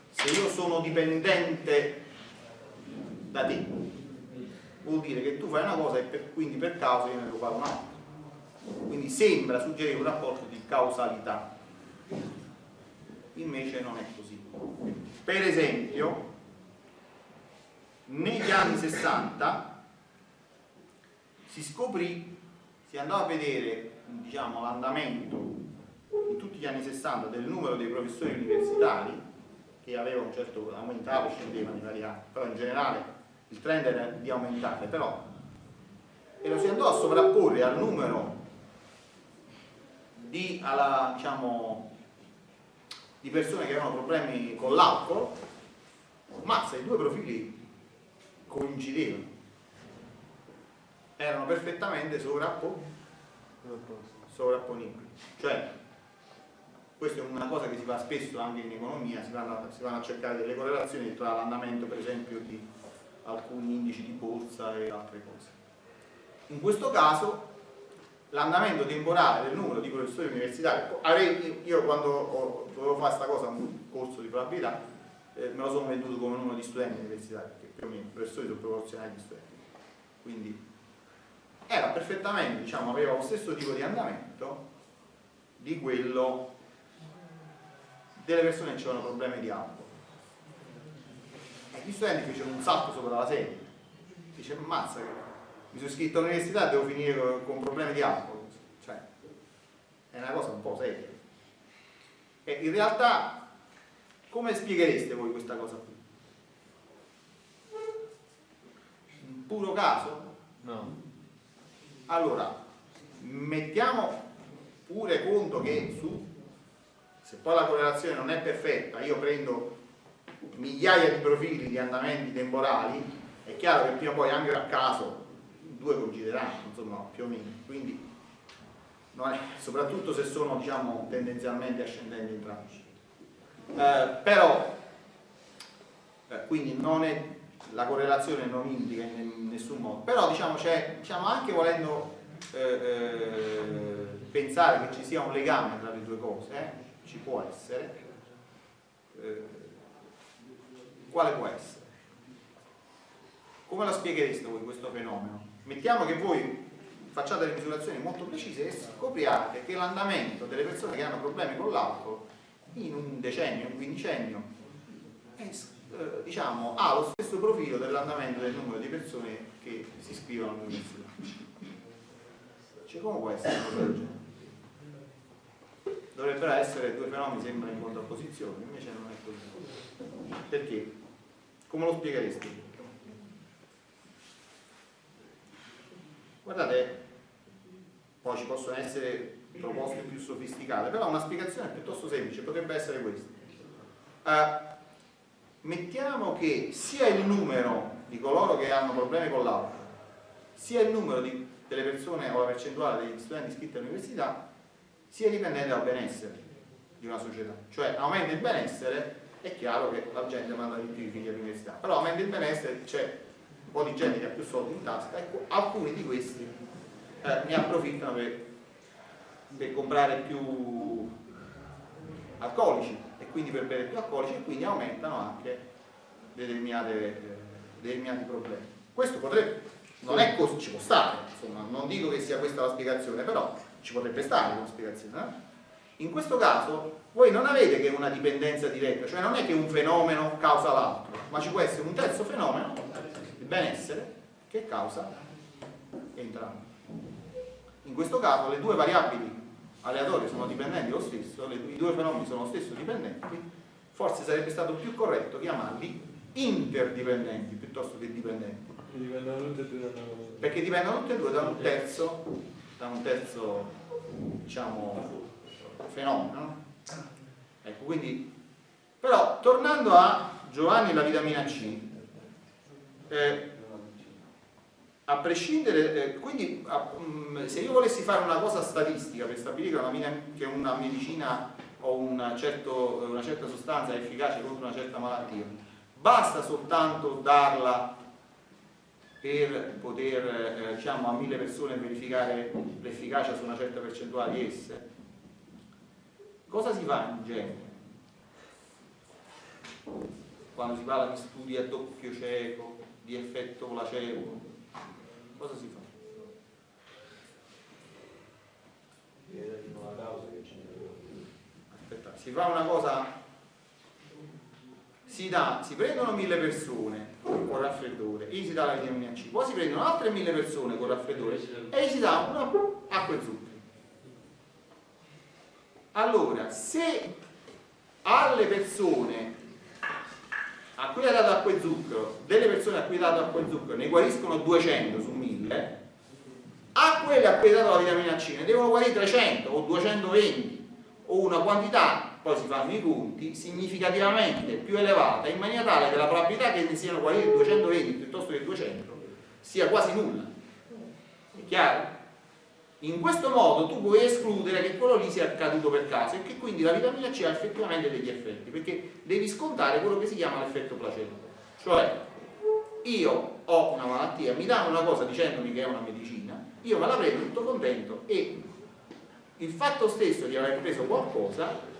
se io sono dipendente da te, vuol dire che tu fai una cosa e per- quindi per causa io ne devo fare un'altra. Quindi sembra suggerire un rapporto di causalità. Invece non è così. Per esempio, negli anni 60 si scoprì, si andò a vedere diciamo, l'andamento gli anni 60 del numero dei professori universitari che aveva un certo aumentava scendeva vari anni, però in generale il trend era di aumentare, però e lo si andò a sovrapporre al numero di, alla, diciamo, di persone che avevano problemi con l'alcol, mazza, i due profili coincidevano, erano perfettamente sovrappo, sovrapponibili. Cioè, questa è una cosa che si fa spesso anche in economia, si vanno, si vanno a cercare delle correlazioni tra l'andamento per esempio di alcuni indici di borsa e altre cose. In questo caso l'andamento temporale del numero di professori universitari, io quando ho, dovevo fare questa cosa, un corso di probabilità, eh, me lo sono venduto come numero di studenti universitari, perché più o meno i professori sono proporzionali agli studenti. Quindi era perfettamente, diciamo, aveva lo stesso tipo di andamento di quello delle persone che avevano problemi di alcol. E gli studenti fecero un salto sopra la sedia. Dice, ammazza, mi sono iscritto all'università e devo finire con, problemi di alcol. Cioè, è una cosa un po' seria. E in realtà, come spieghereste voi questa cosa qui? Un puro caso? No. Allora, mettiamo pure conto che su, poi la correlazione non è perfetta, io prendo migliaia di profili di andamenti temporali, è chiaro che prima o poi anche a caso due coincideranno, insomma, più o meno. Quindi, è, soprattutto se sono diciamo, tendenzialmente ascendenti entrambi. Eh, però, eh, quindi è la correlazione non indica in nessun modo, però diciamo, diciamo anche volendo eh, eh, pensare che ci sia un legame tra le due cose, eh, ci può essere, eh, quale può essere? Come la spieghereste voi questo fenomeno? Mettiamo che voi facciate le misurazioni molto precise e scopriate che l'andamento delle persone che hanno problemi con l'alcol in un decennio, un quindicennio, è eh, diciamo, ha lo stesso profilo dell'andamento del numero di persone che si iscrivono all'università. Cioè, come può essere una cosa del genere? Dovrebbero essere due fenomeni sempre in contrapposizione, invece non è così. Perché? Come lo spiegheresti? Guardate, poi ci possono essere proposte più sofisticate, però una spiegazione piuttosto semplice potrebbe essere questa. Uh, mettiamo che sia il numero di coloro che hanno problemi con l'alcol, sia il numero di, delle persone o la percentuale degli studenti iscritti all'università sia dipendente dal benessere di una società. Cioè aumenta il benessere, è chiaro che la gente manda di più i figli all'università, però aumenta il benessere, c'è un po' di gente che ha più soldi in tasca, ecco, alcuni di questi eh, ne approfittano per, per comprare più alcolici quindi per bere più alcolici e quindi aumentano anche determinati problemi. Questo potrebbe, non è così, ci può stare, insomma, non dico che sia questa la spiegazione, però ci potrebbe stare una spiegazione. Eh? In questo caso voi non avete che una dipendenza diretta, cioè non è che un fenomeno causa l'altro, ma ci può essere un terzo fenomeno, il benessere, che causa entrambi. In questo caso le due variabili aleatorie sono dipendenti lo stesso, i due fenomeni sono lo stesso dipendenti, forse sarebbe stato più corretto chiamarli interdipendenti piuttosto che dipendenti. Perché dipendono tutti e due da un terzo, da un terzo diciamo, fenomeno. Ecco, quindi, però tornando a Giovanni e la vitamina C, eh, a prescindere, eh, quindi a, mh, mm, se io volessi fare una cosa statistica per stabilire che una, che una medicina o una, certo, una, certa sostanza è efficace contro una certa malattia, basta soltanto darla per poter eh, diciamo, a mille persone verificare l'efficacia su una certa percentuale di esse. Cosa si fa in genere? Quando si parla di studi a doppio cieco, di effetto placebo, cosa si fa? Aspetta, si fa una cosa, si, dà, si prendono mille persone con raffreddore e gli si dà la vitamina C, poi si prendono altre mille persone con raffreddore e gli si dà una acqua e zucchero. Allora, se alle persone a cui ha dato acqua e zucchero, delle persone a cui ha dato acqua e zucchero ne guariscono 200 su 1000, a quelle a cui è dato la vitamina C ne devono guarire 300 o 220 o una quantità, poi si fanno i conti, significativamente più elevata, in maniera tale che la probabilità che ne siano guariti 220 piuttosto che 200 sia quasi nulla. È chiaro? In questo modo tu puoi escludere che quello lì sia accaduto per caso e che quindi la vitamina C ha effettivamente degli effetti, perché devi scontare quello che si chiama l'effetto placebo. Cioè, io ho una malattia, mi danno una cosa dicendomi che è una medicina, io me la prendo tutto contento e il fatto stesso di aver preso qualcosa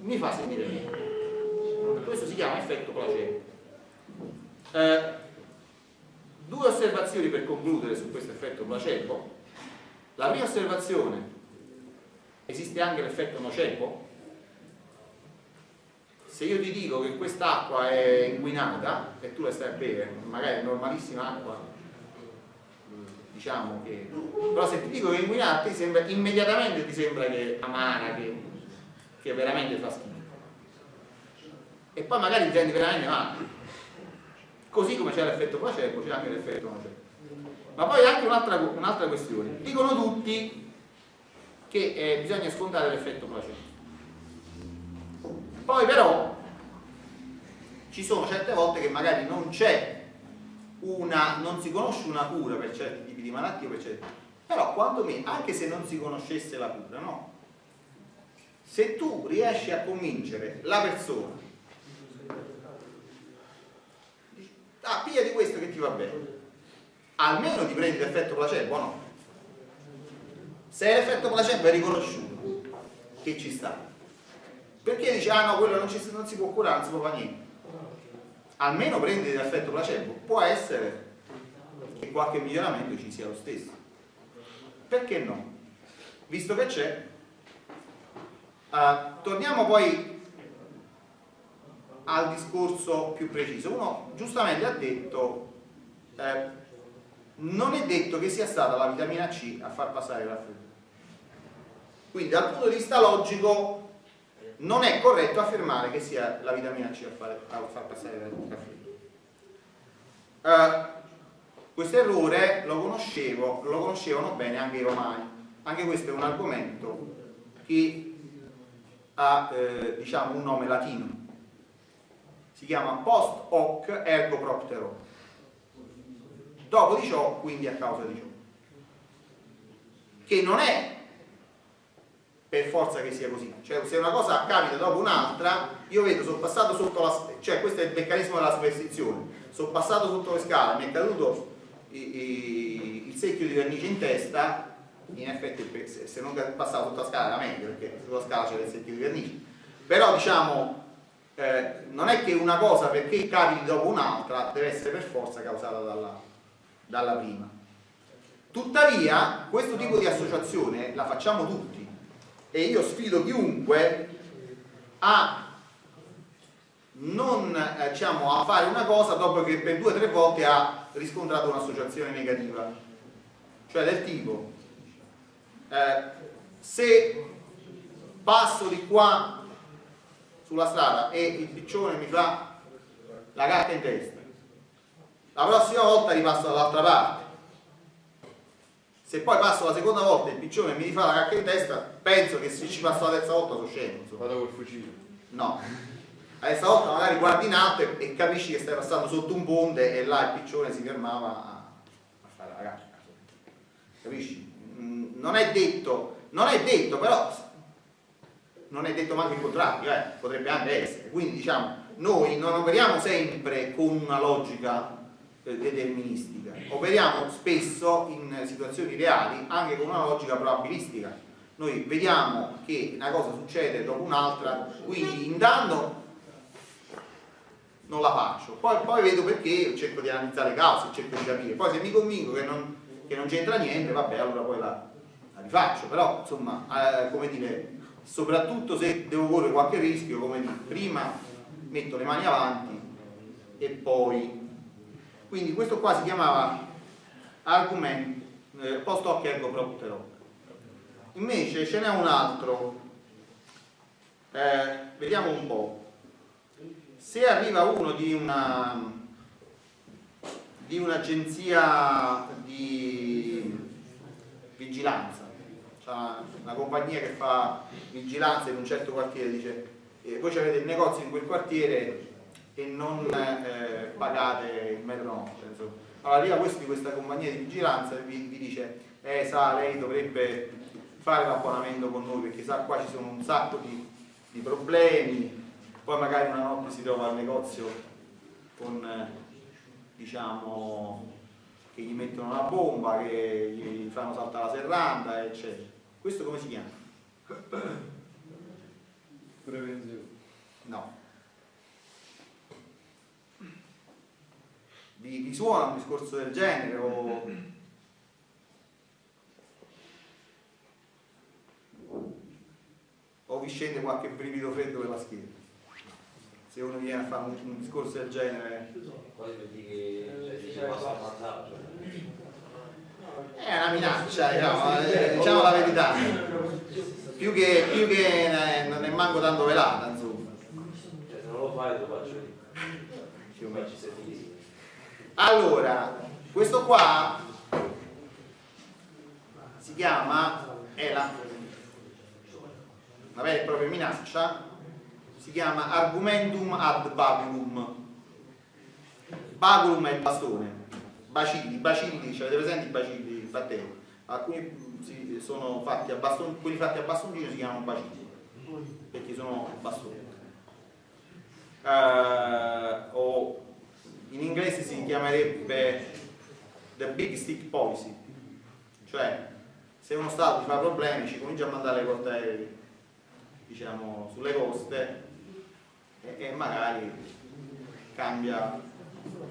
mi fa sentire meglio. Questo si chiama effetto placebo. Eh, due osservazioni per concludere su questo effetto placebo. La prima osservazione, esiste anche l'effetto nocebo? Se io ti dico che quest'acqua è inquinata e tu la stai a bere, magari è normalissima acqua, diciamo che... però se ti dico che è inquinata, ti sembra, immediatamente ti sembra che è amara, che, che veramente fa schifo. E poi magari senti veramente male. Così come c'è l'effetto placebo, c'è anche l'effetto nocebo. Ma poi anche un'altra, un'altra questione. Dicono tutti che eh, bisogna scontare l'effetto placebo. Poi però ci sono certe volte che magari non c'è una, non si conosce una cura per certi tipi di malattie, per certi... però quantomeno, anche se non si conoscesse la cura, no? Se tu riesci a convincere la persona, ah, piglia di questo che ti va bene, almeno ti prendi l'effetto placebo, no? Se l'effetto placebo è riconosciuto, che ci sta? Perché dici, ah no, quello non, ci, non si può curare, non si può fare niente? Almeno prendi l'effetto placebo, può essere che qualche miglioramento ci sia lo stesso. Perché no? Visto che c'è. Uh, torniamo poi al discorso più preciso. Uno giustamente ha detto eh, non è detto che sia stata la vitamina C a far passare il raffreddore. Quindi dal punto di vista logico non è corretto affermare che sia la vitamina C a, fare, a far passare il raffreddore. Uh, questo errore lo, conoscevo, lo conoscevano bene anche i romani. Anche questo è un argomento che ha eh, diciamo un nome latino. Si chiama post hoc ergo proptero dopo di ciò, quindi a causa di ciò. Che non è per forza che sia così, cioè se una cosa capita dopo un'altra, io vedo, sono passato sotto la, cioè questo è il meccanismo della superstizione, sono passato sotto le scale, mi è caduto il secchio di vernice in testa, in effetti se, non passavo la scala era meglio, perché sulla scala c'era il secchio di vernice, però diciamo eh, non è che una cosa perché capiti dopo un'altra deve essere per forza causata dalla, dalla prima. Tuttavia, questo tipo di associazione la facciamo tutti e io sfido chiunque a non eh, diciamo, a fare una cosa dopo che per due o tre volte ha riscontrato un'associazione negativa. Cioè del tipo, eh, se passo di qua sulla strada e il piccione mi fa la carta in testa, la prossima volta ripasso dall'altra parte se poi passo la seconda volta e il piccione mi rifà la cacca in testa penso che se ci passo la terza volta sono scemo insomma. vado col fucile no la terza volta magari guardi in alto e, e, capisci che stai passando sotto un ponte e là il piccione si fermava a, a fare la cacca capisci? Non è detto non è detto però non è detto manco il contrario eh? potrebbe anche essere quindi diciamo noi non operiamo sempre con una logica eh, deterministica. Operiamo spesso in situazioni reali anche con una logica probabilistica. Noi vediamo che una cosa succede dopo un'altra, quindi in danno non la faccio, poi, poi, vedo perché, cerco di analizzare le cause, cerco di capire, poi se mi convinco che non c'entra niente, vabbè, allora poi la, la rifaccio, però insomma, eh, come dire, soprattutto se devo correre qualche rischio, come dire, prima metto le mani avanti e poi quindi questo qua si chiamava argument eh, post hoc ergo propter invece ce n'è un altro eh, vediamo un po' se arriva uno di una di un'agenzia di vigilanza. Una, compagnia che fa vigilanza in un certo quartiere, dice eh, voi avete il negozio in quel quartiere e non eh, pagate il metro notte. Allora arriva questo di questa compagnia di vigilanza e vi, vi dice, eh sa, lei dovrebbe fare l'abbonamento con noi perché sa qua ci sono un sacco di, di problemi, poi magari una notte si trova al negozio con diciamo che gli mettono una bomba, che gli fanno saltare la serranda, eccetera. Questo come si chiama? Prevenzione. No. Vi, vi suona un discorso del genere o o vi scende qualche brivido freddo per la schiena? Se uno viene a fare un, un discorso del genere. Quasi per dire che dice basta ammazzato. È una minaccia, diciamo, eh, diciamo la verità. Più che, più che non è manco tanto velata, insomma. Cioè, se non lo fai, lo faccio io. Allora, questo qua si chiama, è la, una vera e propria minaccia, si chiama argumentum ad baculum. Baculum è il bastone, bacilli, bacilli, cioè avete presente i bacilli, batteri? Alcuni si, sono fatti a bastone, quelli fatti a bastoncino si chiamano bacilli, perché sono bastoni. Uh, o in inglese si chiamerebbe the big stick policy, cioè se uno Stato ti fa problemi ci comincia a mandare portaerei diciamo, sulle coste e, e, magari cambia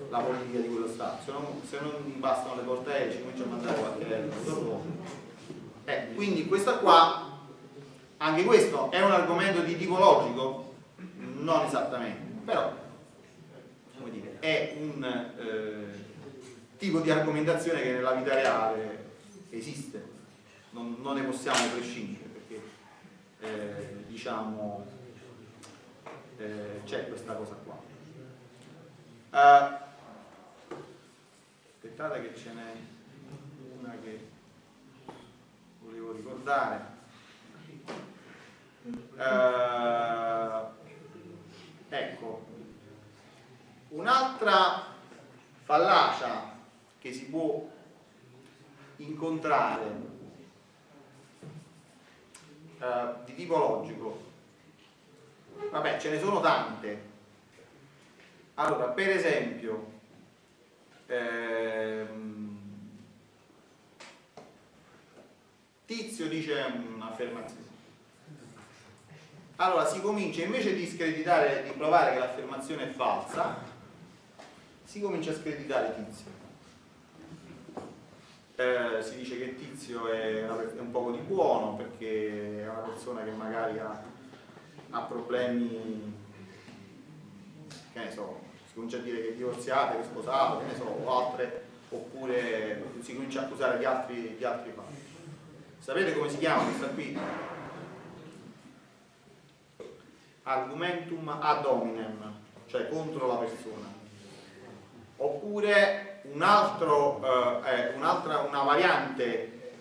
la politica di quello Stato. Se non, se non bastano le portaerei ci comincia a mandare qualche aereo. Eh, quindi questa qua, anche questo è un argomento di tipo logico? Non esattamente, però dire, è un eh, tipo di argomentazione che nella vita reale esiste, non, non ne possiamo prescindere perché eh, diciamo eh, c'è questa cosa qua. Uh, aspettate che ce n'è una che volevo ricordare. Uh, ecco, un'altra fallacia che si può incontrare uh, di tipo logico, vabbè ce ne sono tante. Allora, per esempio, ehm, Tizio dice un'affermazione. Allora si comincia invece di screditare, di provare che l'affermazione è falsa, si comincia a screditare Tizio. Eh, si dice che Tizio è, è, un poco di buono perché è una persona che magari ha, ha problemi, che ne so, si comincia a dire che è divorziata, che è sposato, che ne so, o altre, oppure si comincia a accusare di altri, di altri fatti. Sapete come si chiama questa qui? Argumentum ad hominem, cioè contro la persona. Oppure un altro, eh, un'altra, una variante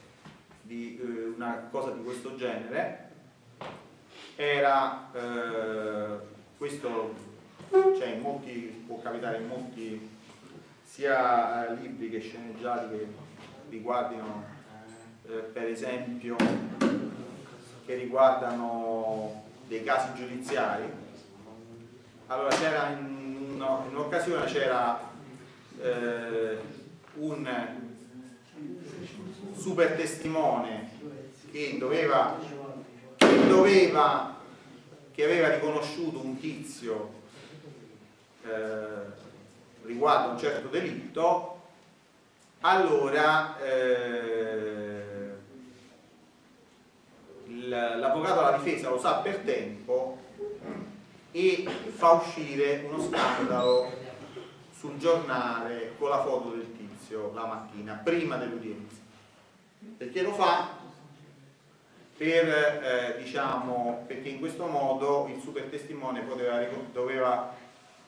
di eh, una cosa di questo genere era eh, questo cioè molti, può capitare in molti sia eh, libri che sceneggiati che riguardino eh, per esempio che riguardano dei casi giudiziari. Allora c'era in, in un'occasione c'era eh, un super testimone che doveva, che doveva che aveva riconosciuto un tizio eh, riguardo un certo delitto allora eh, l'avvocato della difesa lo sa per tempo e fa uscire uno scandalo sul giornale con la foto del tizio la mattina, prima dell'udienza. Perché lo fa? Per, eh, diciamo, perché in questo modo il super testimone poteva, doveva,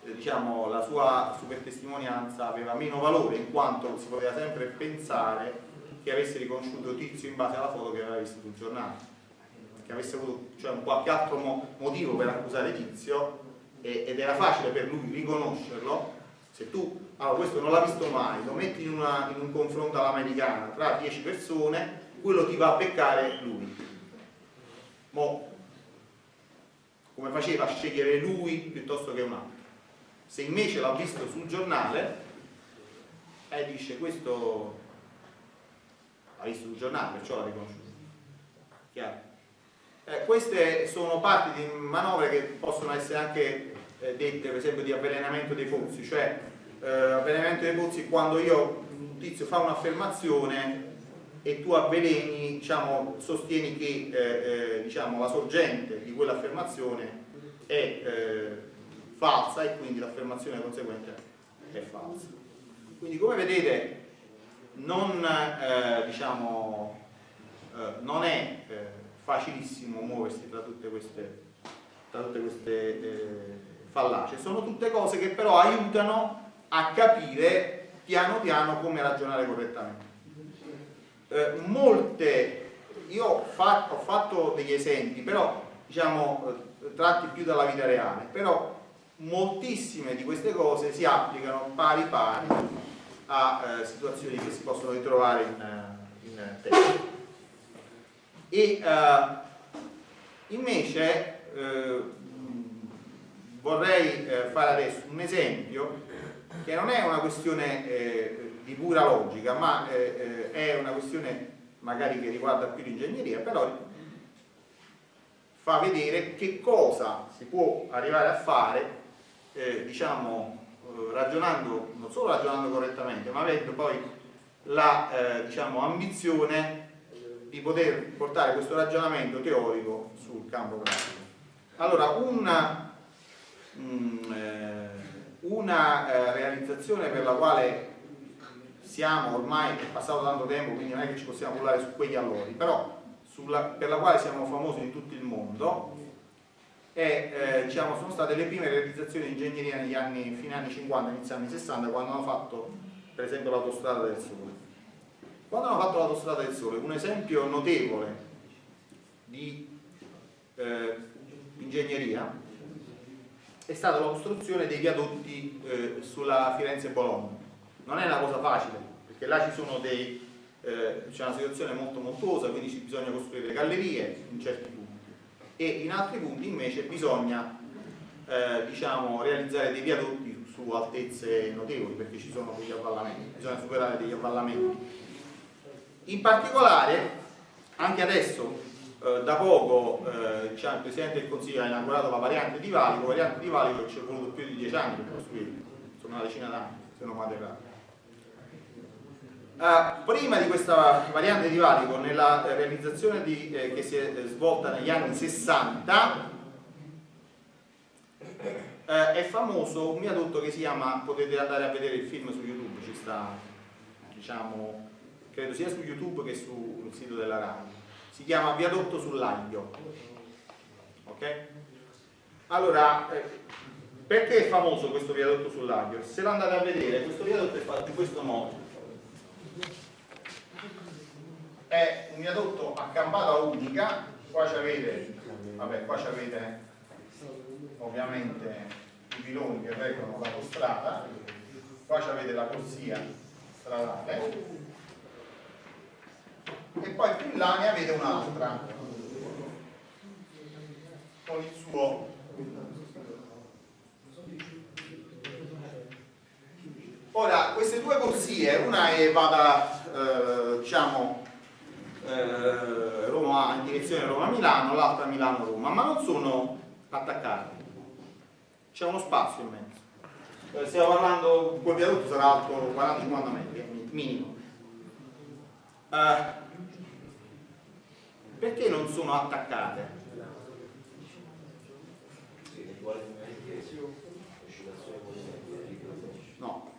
eh, diciamo, la sua super testimonianza aveva meno valore in quanto si poteva sempre pensare che che avesse riconosciuto Tizio in base alla foto che aveva visto sul giornale, che avesse avuto cioè, un qualche altro mo motivo per accusare Tizio e, ed era facile per lui riconoscerlo, se tu, allora questo non l'ha visto mai, lo metti in, una, in un confronto all'americana tra 10 persone, quello ti va a beccare lui. Mo, come faceva a scegliere lui piuttosto che un altro. Se invece l'ha visto sul giornale, e eh, dice questo l'ha visto sul giornale, perciò l'ha riconosciuto. Eh, queste sono parti di manovre che possono essere anche eh, dette, per esempio, di avvelenamento dei pozzi, cioè eh, avvelenamento dei pozzi quando io, un tizio fa un'affermazione e tu avveleni, diciamo, sostieni che eh, eh, diciamo, la sorgente di quell'affermazione è falsa e quindi l'affermazione conseguente è falsa. Quindi come vedete non, eh, diciamo, eh, non è eh, facilissimo muoversi tra tutte queste, tra tutte queste fallacie, sono tutte cose che però aiutano a capire piano piano come ragionare correttamente. Eh, molte, io fatto, ho fatto, degli esempi, però diciamo eh, tratti più dalla vita reale, però moltissime di queste cose si applicano pari pari a eh, situazioni che si possono ritrovare in, eh, in testo. E eh, invece eh, vorrei fare adesso un esempio che non è una questione eh, di pura logica, ma eh, eh, è una questione magari che riguarda più l'ingegneria, però fa vedere che cosa si può arrivare a fare, eh, diciamo, eh, ragionando, non solo ragionando correttamente, ma avendo poi la eh, diciamo, ambizione di poter portare questo ragionamento teorico sul campo pratico. Allora, una, mh, mm, una eh, realizzazione per la quale siamo ormai, è passato tanto tempo, quindi non è che ci possiamo parlare su quegli allori, però sulla, per la quale siamo famosi in tutto il mondo, è, eh, diciamo, sono state le prime realizzazioni di ingegneria negli anni, fine anni 50, inizio anni 60, quando hanno fatto per esempio l'autostrada del Sole. Quando hanno fatto l'autostrada del Sole, un esempio notevole di eh, ingegneria è stata la costruzione dei viadotti eh, sulla Firenze-Bologna. Non è una cosa facile, perché là ci sono dei, eh, c'è una situazione molto montuosa, quindi bisogna costruire le gallerie in certi punti e in altri punti invece bisogna eh, diciamo, realizzare dei viadotti su altezze notevoli perché ci sono degli avvallamenti, bisogna superare degli avvallamenti. In particolare, anche adesso eh, da poco eh, diciamo, il Presidente del Consiglio ha inaugurato la variante di Valico, variante di Valico ci è voluto più di dieci anni per costruire, insomma una decina d'anni, se non vado errato. Uh, prima di questa variante di Valico, nella realizzazione di, eh, che si è svolta negli anni 60, eh, è famoso un viadotto che si chiama, potete andare a vedere il film su YouTube, ci sta, diciamo, credo sia su YouTube che sul sito della RAI si chiama viadotto sull'aglio ok? allora eh, perché è famoso questo viadotto sull'aglio? se lo andate a vedere questo viadotto è fatto in questo modo è un viadotto a campata unica. Qua ci avete vabbè qua ci avete ovviamente i piloni che reggono l'autostrada qua ci avete la corsia stradale. E poi più in là ne avete un'altra con il suo ora queste due corsie una è vada eh, diciamo eh, Roma in direzione Roma-Milano l'altra Milano-Roma ma non sono attaccate. C'è uno spazio in mezzo. Eh, stiamo parlando quel viadotto sarà alto 40-50 metri minimo. Eh, perché non sono attaccate? No,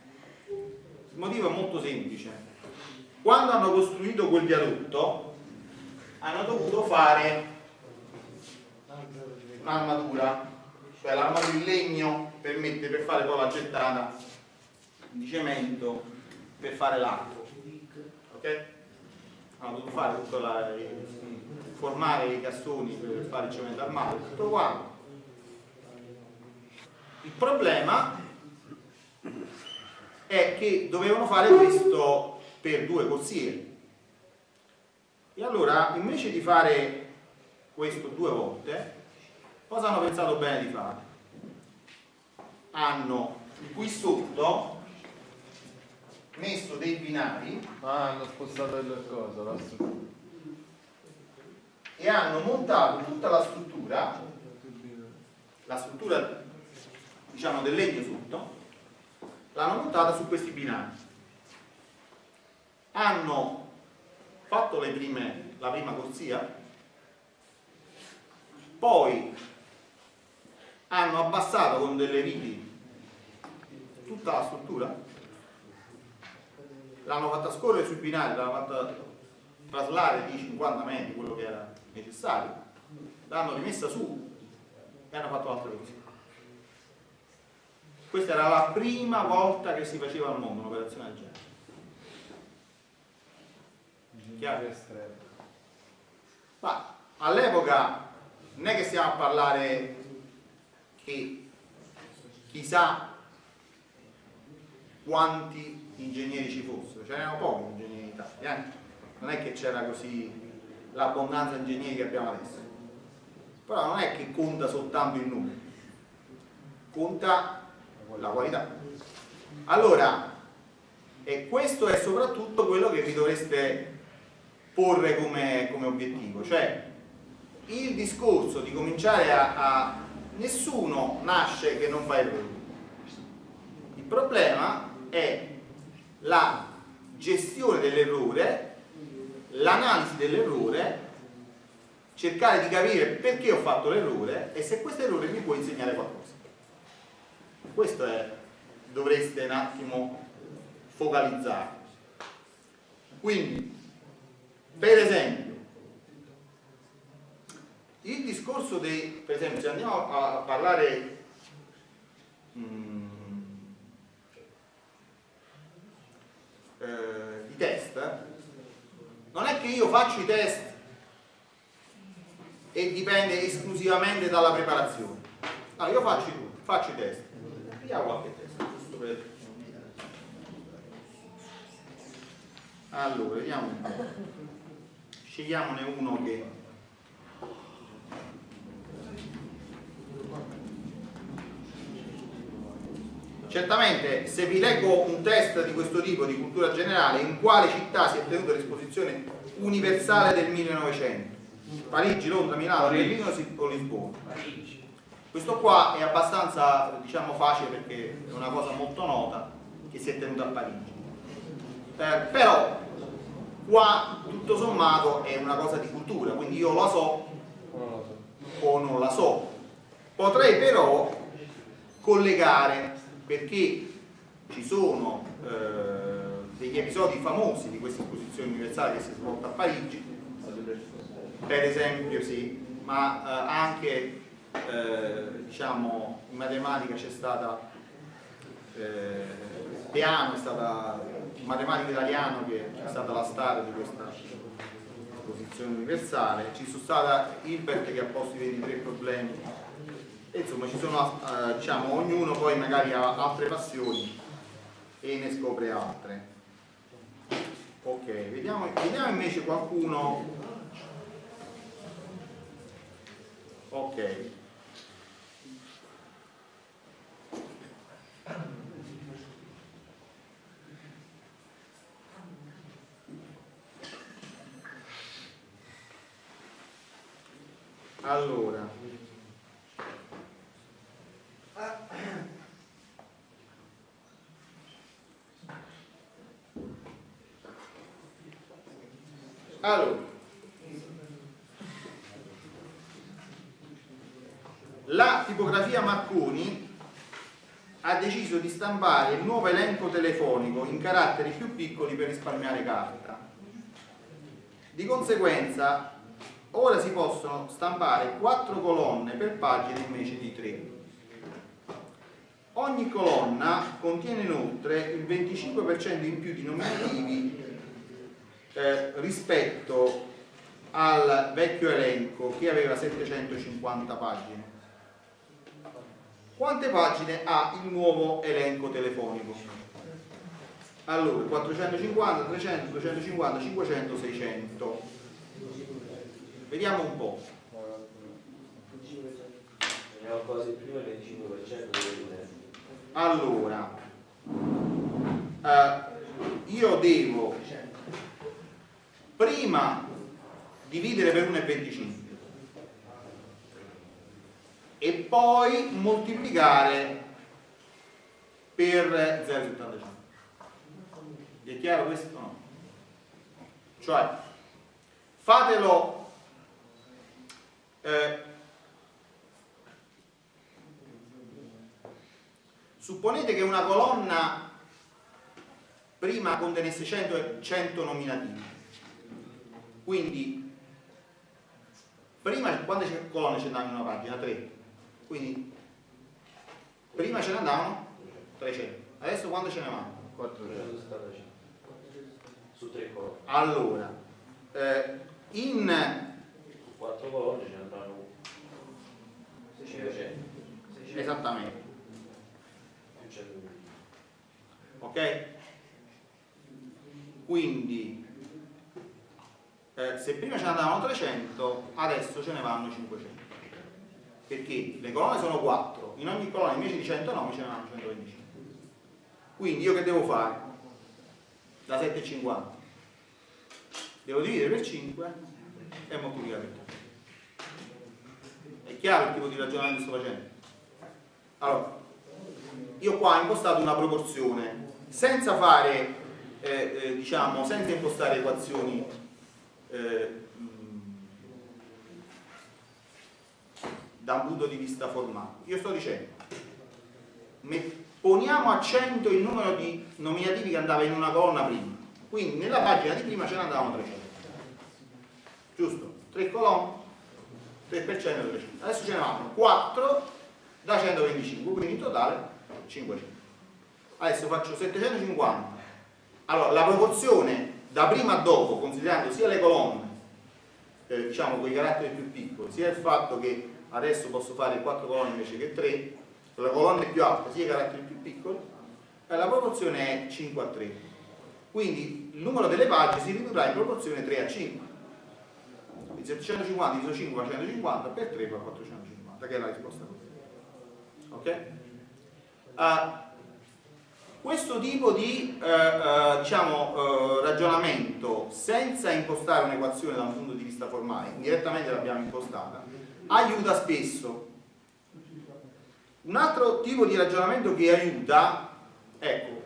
il motivo è molto semplice. Quando hanno costruito quel viadotto hanno dovuto fare un'armatura, cioè l'armatura in legno per, mettere, per fare poi la gettata di cemento per fare l'arco. Okay? hanno dovuto fare tutto la, formare i cassoni per fare il cemento armato tutto quanto. Il problema è che dovevano fare questo per due corsie. E allora, invece di fare questo due volte, cosa hanno pensato bene di fare? Hanno qui sotto messo dei binari Ah, hanno spostato il coso, la struttura. e hanno montato tutta la struttura, la struttura diciamo del legno sotto, l'hanno montata su questi binari. Hanno fatto prime, la prima corsia, poi hanno abbassato con delle viti tutta la struttura, l'hanno fatta scorrere sui binari, l'hanno fatta traslare di 50 metri, quello che era necessario, l'hanno rimessa su e hanno fatto altre cose. Questa era la prima volta che si faceva al mondo un'operazione del genere. Chiaro? estremo. Ma all'epoca non è che stiamo a parlare che chissà quanti ingegneri ci fossero, ce n'erano pochi ingegneri in Italia, eh? non è che c'era così l'abbondanza di ingegneri che abbiamo adesso. Però non è che conta soltanto il numero, conta la qualità. Allora, e questo è soprattutto quello che vi dovreste porre come, come obiettivo, cioè il discorso di cominciare a, a... nessuno nasce che non fa errori. Il problema è la gestione dell'errore, l'analisi dell'errore, cercare di capire perché ho fatto l'errore e se questo errore mi può insegnare qualcosa. Questo è, dovreste un attimo focalizzare. Quindi, per esempio, il discorso dei, per esempio, se andiamo a, parlare mm, eh, di test, non è che io faccio i test e dipende esclusivamente dalla preparazione. No, io faccio, faccio i test. Vediamo qualche test. giusto per- Allora, vediamo un po'. Scegliamone uno che... Certamente, se vi leggo un test di questo tipo di cultura generale, in quale città si è tenuta l'esposizione universale del 1900? Parigi, Londra, Milano, Parigi. Berlino o Lisbona? Questo qua è abbastanza diciamo, facile perché è una cosa molto nota che si è tenuta a Parigi. Eh, però qua tutto sommato è una cosa di cultura, quindi io la so o non la so. Potrei però collegare perché ci sono eh, degli episodi famosi di questa esposizione universale che si è svolta a Parigi, per esempio sì, ma eh, anche eh, diciamo in matematica c'è stata eh, Peano è stata un matematico italiano che è stata la star di questa esposizione universale, ci sono stata Hilbert che ha posto i 23 problemi. E insomma ci sono eh, diciamo ognuno poi magari ha altre passioni e ne scopre altre. Ok vediamo, vediamo invece qualcuno. Ok allora Allora, la tipografia Marconi ha deciso di stampare il nuovo elenco telefonico in caratteri più piccoli per risparmiare carta. Di conseguenza, ora si possono stampare quattro colonne per pagina invece di tre. Ogni colonna contiene inoltre il 25% in più di nominativi eh, rispetto al vecchio elenco che aveva 750 pagine. Quante pagine ha il nuovo elenco telefonico? Allora, 450, 300, 250, 500, 600. Vediamo un po'. Veniamo quasi prima il 25% delle Allora, eh, io devo prima dividere per 1,25 e poi moltiplicare per 0,75 è chiaro questo? No. cioè fatelo eh, supponete che una colonna prima contenesse 100, 100 nominativi. Quindi prima quante colonne ce n'erano in una pagina? 3 quindi prima ce ne andavano 300 adesso quante ce ne vanno? 475 su 3 colonne. Allora eh, in su 4 colonne ce ne andranno 500 esattamente. Più 100 ok? quindi eh, se prima ce ne andavano 300 adesso ce ne vanno 500 perché le colonne sono 4 in ogni colonna invece di 109 ce ne vanno 125 quindi io che devo fare? da 7,50 devo dividere per 5 e moltiplicare per 3 è chiaro il tipo di ragionamento che sto facendo? allora io qua ho impostato una proporzione. Senza fare eh, eh, diciamo senza impostare equazioni eh, da un punto di vista formale. Io sto dicendo poniamo a 100 il numero di nominativi che andava in una colonna prima. Quindi nella pagina di prima ce ne andavano 300 giusto? 3 colonne 3 per 100 300 adesso ce ne vanno 4 da 125 quindi in totale 500 adesso faccio 750 allora la proporzione da prima a dopo considerando sia le colonne eh, diciamo quei caratteri più piccoli sia il fatto che adesso posso fare 4 colonne invece che 3 le colonne più alte sia i caratteri più piccoli eh, la proporzione è 5 a 3 quindi il numero delle pagine si ridurrà in proporzione 3 a 5 quindi 750 diviso 5 fa 150 per 3 fa 450 che è la risposta ok? Uh, questo tipo di eh, eh, diciamo, eh, ragionamento senza impostare un'equazione da un punto di vista formale, direttamente l'abbiamo impostata, aiuta spesso. Un altro tipo di ragionamento che aiuta, ecco,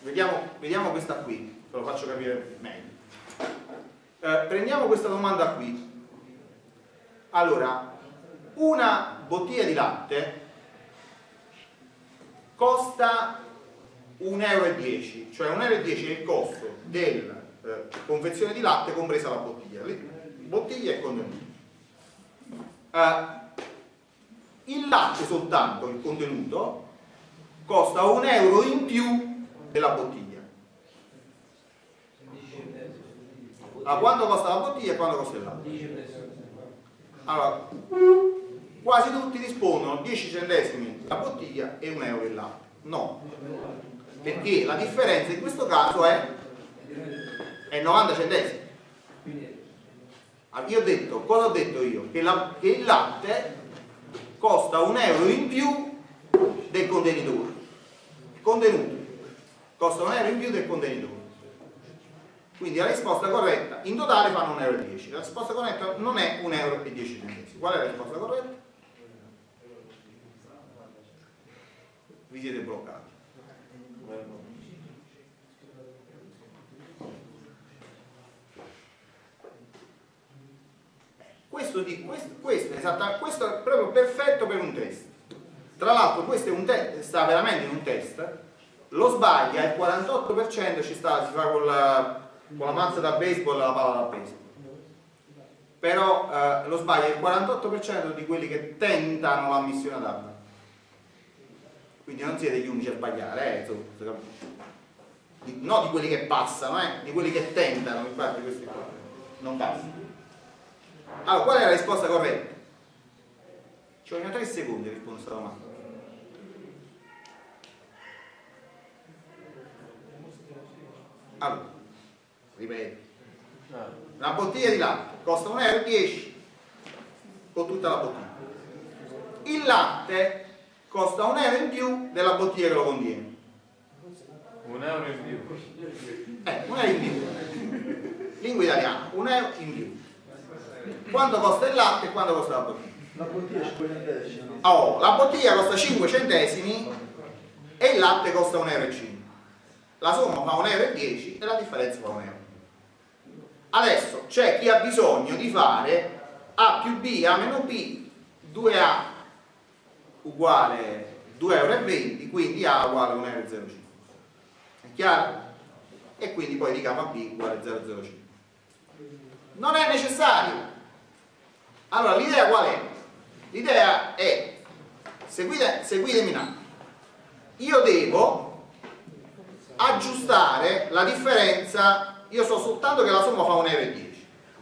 vediamo, vediamo questa qui, ve lo faccio capire meglio. Eh, prendiamo questa domanda qui. Allora, una bottiglia di latte costa 1,10 euro, cioè 1,10 euro è il costo della eh, confezione di latte compresa la bottiglia, bottiglia e contenuto. Uh, il latte soltanto, il contenuto, costa un euro in più della bottiglia. Allora, quanto costa la bottiglia e quanto costa il latte? Allora, quasi tutti rispondono 10 centesimi la bottiglia e un euro il latte. No, perché la differenza in questo caso è, è 90 centesimi io ho detto, cosa ho detto io? Che, la, che il latte costa un euro in più del contenitore contenuto costa un euro in più del contenitore quindi la risposta corretta in totale fanno 1,10 euro la risposta corretta non è 1,10 euro qual è la risposta corretta? vi siete bloccati. Questo, di, questo, questo, esatta, questo è proprio perfetto per un test. Tra l'altro questo è un test, sta veramente in un test. Lo sbaglia il 48% ci sta, si fa con la, con la mazza da baseball e la palla da baseball però eh, lo sbaglia il 48% di quelli che tentano l'ammissione ad arma quindi non siete gli unici a sbagliare, eh, di, no di quelli che passano, eh, di quelli che tentano, infatti questi qua non passano. Allora, qual è la risposta corretta? Ci vogliono 3 secondi a rispondere a questa domanda. Allora, ripeto. Una bottiglia di latte costa 1,10 euro con tutta la bottiglia. Il latte costa un euro in più della bottiglia che lo contiene. Un euro in più. Eh, un euro in più. Lingua italiana, un euro in più. Quanto costa il latte e quanto costa la bottiglia? La bottiglia 5 centesimi. Oh, la bottiglia costa 5 centesimi e il latte costa 1,5 euro. La somma fa 1,10 euro e la differenza fa 1 euro. Adesso c'è chi ha bisogno di fare A più B, A meno B, 2A uguale 2,20 euro, quindi A uguale 1,05 euro. È chiaro? E quindi poi di gamma B uguale 0,05. Non è necessario. Allora l'idea qual è? L'idea è, seguite, seguitemi un attimo, io devo aggiustare la differenza, io so soltanto che la somma fa 1,10 euro.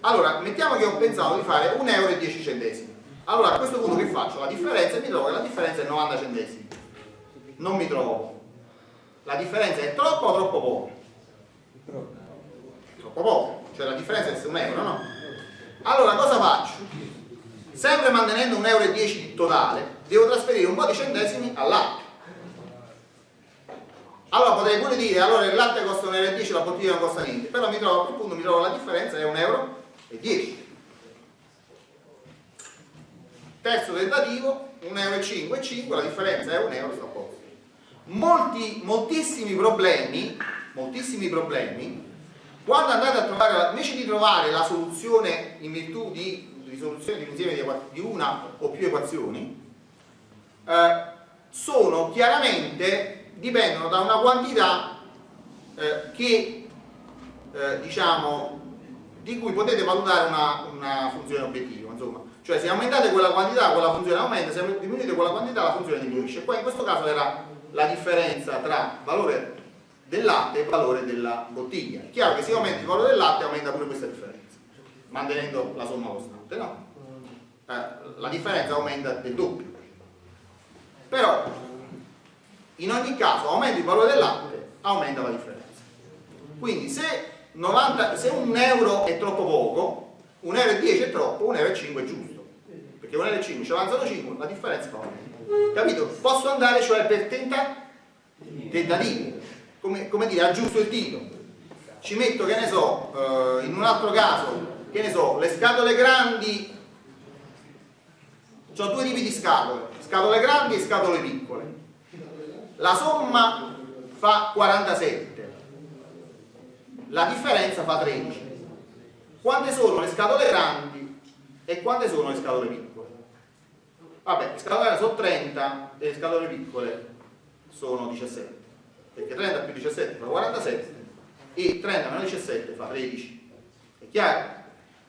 Allora, mettiamo che ho pensato di fare 1,10 euro. Allora a questo punto che faccio? La differenza mi trovo che la differenza è 90 centesimi. Non mi trovo. La differenza è troppo o troppo poco? Troppo poco. Cioè la differenza è 1 euro, no? Allora cosa faccio? Sempre mantenendo 1,10 euro di totale, devo trasferire un po' di centesimi al latte. Allora potrei pure dire, allora il latte costa 1,10 euro, la bottiglia non costa niente, però mi trovo, a quel punto mi trovo la differenza è 1,10 euro. Terzo tentativo, 1,5 euro e 5, la differenza è 1 euro, sto a posto. Molti, moltissimi problemi, moltissimi problemi, quando andate a trovare, invece di trovare la soluzione in virtù di risoluzione di un insieme di una o più equazioni, eh, sono chiaramente, dipendono da una quantità eh, che, eh, diciamo, di cui potete valutare una, una funzione obiettiva, insomma. Cioè se aumentate quella quantità, quella funzione aumenta, se diminuite quella quantità, la funzione diminuisce. Qua in questo caso era la differenza tra valore del latte e valore della bottiglia. È chiaro che se aumenta il valore del latte aumenta pure questa differenza, mantenendo la somma costante, no? Eh, la differenza aumenta del doppio. Però, in ogni caso, aumenta il valore del latte, aumenta la differenza. Quindi se, 90, se un euro è troppo poco, un euro e 10 è troppo, un euro e 5 è giusto. Perché un euro e 5 ci avanzano 5, la differenza fa 1. Capito? Posso andare cioè per tenta, tentativi come, come dire, aggiusto il tiro, ci metto, che ne so, eh, in un altro caso, che ne so, le scatole grandi, ho due tipi di scatole, scatole grandi e scatole piccole. La somma fa 47, la differenza fa 13. Quante sono le scatole grandi e quante sono le scatole piccole? Vabbè, le scatole grandi sono 30 e le scatole piccole sono 17 perché 30 più 17 fa 47 e 30 meno 17 fa 13 è chiaro?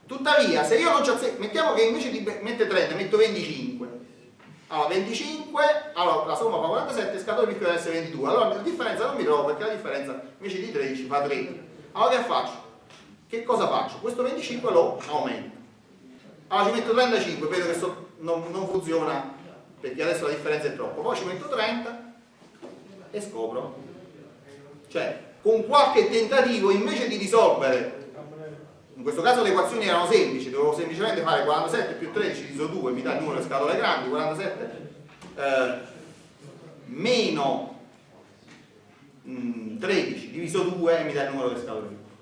tuttavia se io non ci azzecco mettiamo che invece di mettere 30 metto 25 allora 25 allora la somma fa 47 scatole piccole deve essere 22 allora la differenza non mi trovo perché la differenza invece di 13 fa 3 allora che faccio? che cosa faccio? questo 25 lo aumento. Allora ci metto 35 vedo che so, non, non funziona perché adesso la differenza è troppo. Poi ci metto 30 e scopro. Cioè, con qualche tentativo, invece di risolvere, in questo caso le equazioni erano semplici, dovevo semplicemente fare 47 più 13 diviso 2, mi dà il numero di scatole grandi, 47 eh, meno mh, mm, 13 diviso 2 mi dà il numero di scatole piccole.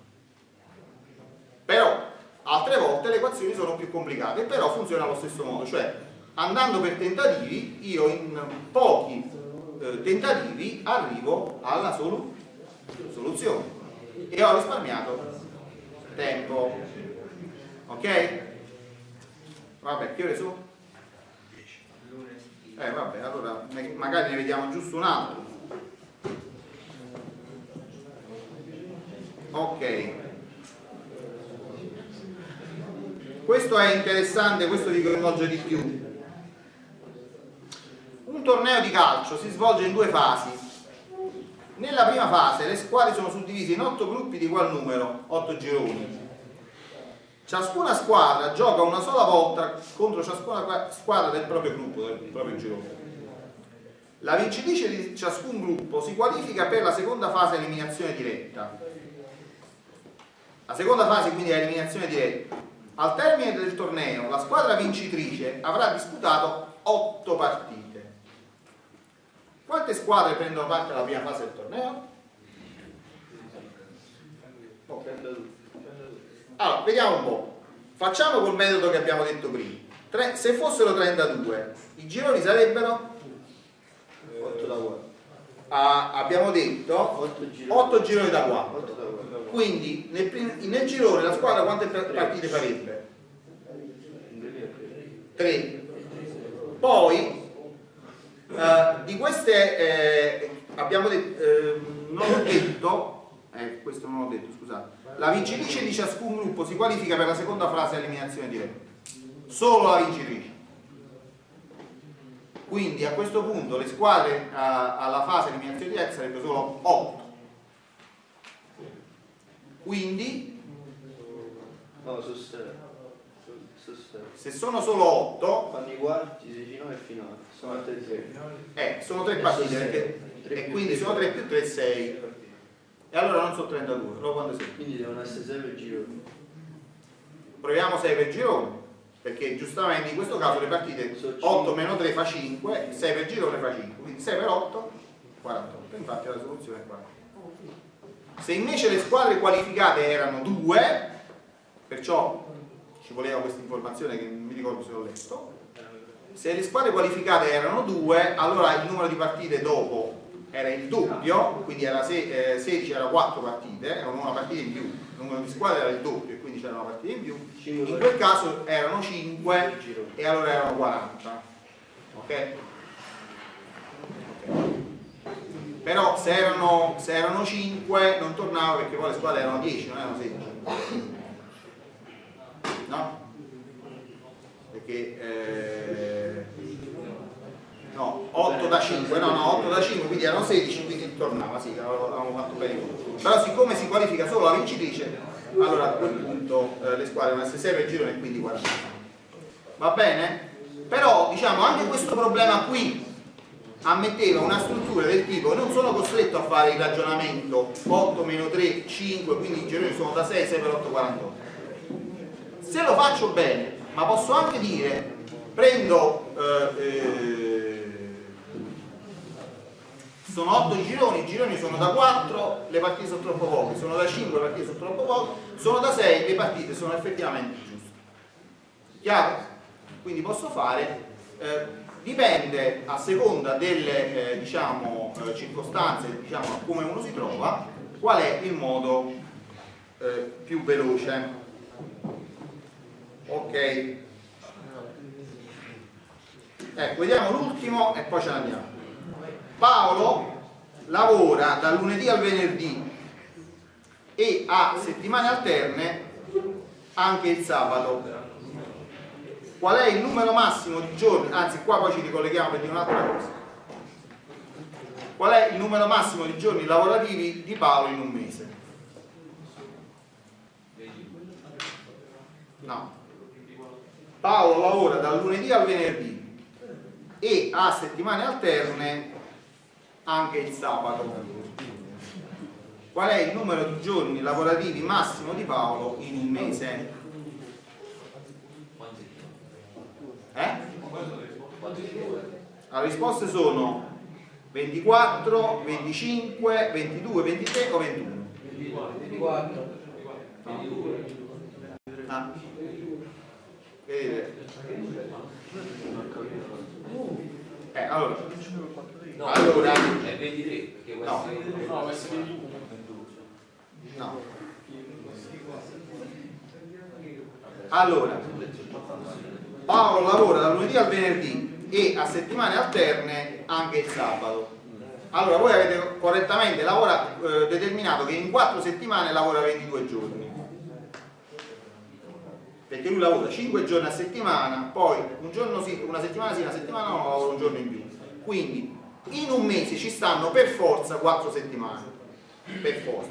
Però, altre volte le equazioni sono più complicate, però funziona allo stesso modo, cioè andando per tentativi, io in pochi eh, tentativi arrivo alla soluzione soluzione e ho risparmiato tempo. Ok? vabbè che ore sono? eh vabbè allora magari ne vediamo giusto un altro. Ok. Questo è interessante questo vi coinvolge di più. Un torneo di calcio si svolge in due fasi Nella prima fase le squadre sono suddivise in 8 gruppi di ugual numero, 8 gironi. Ciascuna squadra gioca una sola volta contro ciascuna squadra del proprio gruppo, del proprio girone. La vincitrice di ciascun gruppo si qualifica per la seconda fase eliminazione diretta. La seconda fase quindi è eliminazione diretta. Al termine del torneo la squadra vincitrice avrà disputato 8 partite. Quante squadre prendono parte alla prima fase del torneo? Allora, vediamo un po'. Facciamo col metodo che abbiamo detto prima. Tre, se fossero 32, i gironi sarebbero 8 da 4. ah, abbiamo detto 8 gironi. 8 gironi da 4. 8 da 4. Quindi nel, nel girone la squadra quante pa- partite farebbe? 3. Poi eh, di queste eh, abbiamo detto, eh, non ho detto, eh, questo non ho detto, scusate, la vincitrice di ciascun gruppo si qualifica per la seconda fase eliminazione diretta. Solo la vincitrice. Quindi a questo punto le squadre eh, alla fase eliminazione diretta sarebbero solo 8. Quindi No, su 6. Su 6. se sono solo 8 Fanno i quarti, semifinale e finale. Sono altre 3. Eh, sono tre partite perché, e quindi sono 3 più 3, 6. E allora non sono 32, però quando sei? Quindi devono essere 6 per gironi. Proviamo 6 per girone, perché giustamente in questo caso le partite Sono 8 meno 3 fa 5, 6 per girone fa 5, quindi 6 per 8, 48. Infatti la soluzione è 48. Se invece le squadre qualificate erano 2, perciò ci voleva questa informazione che non mi ricordo se l'ho letto, se le squadre qualificate erano 2, allora il numero di partite dopo era il doppio, quindi era se- eh, 16 era 4 partite, era una partita in più, il numero di squadre era il doppio e quindi c'era una partita in più, in quel caso erano 5 gironi. e allora erano 40. Ok? Ok. Però se erano, se erano 5 non tornava perché poi le squadre erano 10, non erano 16. No? Perché eh, no, 8 da 5, no, no, 8 da 5, quindi erano 16, quindi tornava, sì, avevamo fatto bene. Però siccome si qualifica solo la vincitrice, allora a quel punto eh, le squadre devono essere 6 per girone e quindi 40. Va bene? Però diciamo anche questo problema qui ammetteva una struttura del tipo non sono costretto a fare il ragionamento 8 meno 3, 5, quindi i gironi sono da 6, 6 per 8, 48 se lo faccio bene ma posso anche dire prendo eh, eh, sono 8 gironi, i gironi sono da 4 le partite sono troppo poche sono da 5 le partite sono troppo poche sono da 6 le partite sono effettivamente giuste chiaro? quindi posso fare eh, dipende a seconda delle eh, diciamo, eh, circostanze diciamo, come uno si trova qual è il modo eh, più veloce ok. Ecco vediamo l'ultimo e poi ce ne Paolo lavora dal lunedì al venerdì e ha settimane alterne anche il sabato. Qual è il numero massimo di giorni, anzi qua poi ci ricolleghiamo per dire un'altra cosa, qual è il numero massimo di giorni lavorativi di Paolo in un mese? No. Paolo lavora dal lunedì al venerdì e ha settimane alterne anche il sabato. Qual è il numero di giorni lavorativi massimo di Paolo in un mese? Eh? La risposte sono 24, 25, 22, 23 o 21? 24. Ah. Vedete? Eh, allora, No, Allora. è 23, perché No. No, questo è 21. no. Allora, Paolo lavora dal lunedì al venerdì e a settimane alterne anche il sabato. Allora, voi avete correttamente lavora- eh, determinato che in 4 settimane lavora 22 giorni. Perché lui lavora 5 giorni a settimana, poi un giorno sì, una settimana sì, una settimana no, lavora un giorno in più. Quindi in un mese ci stanno per forza 4 settimane, per forza.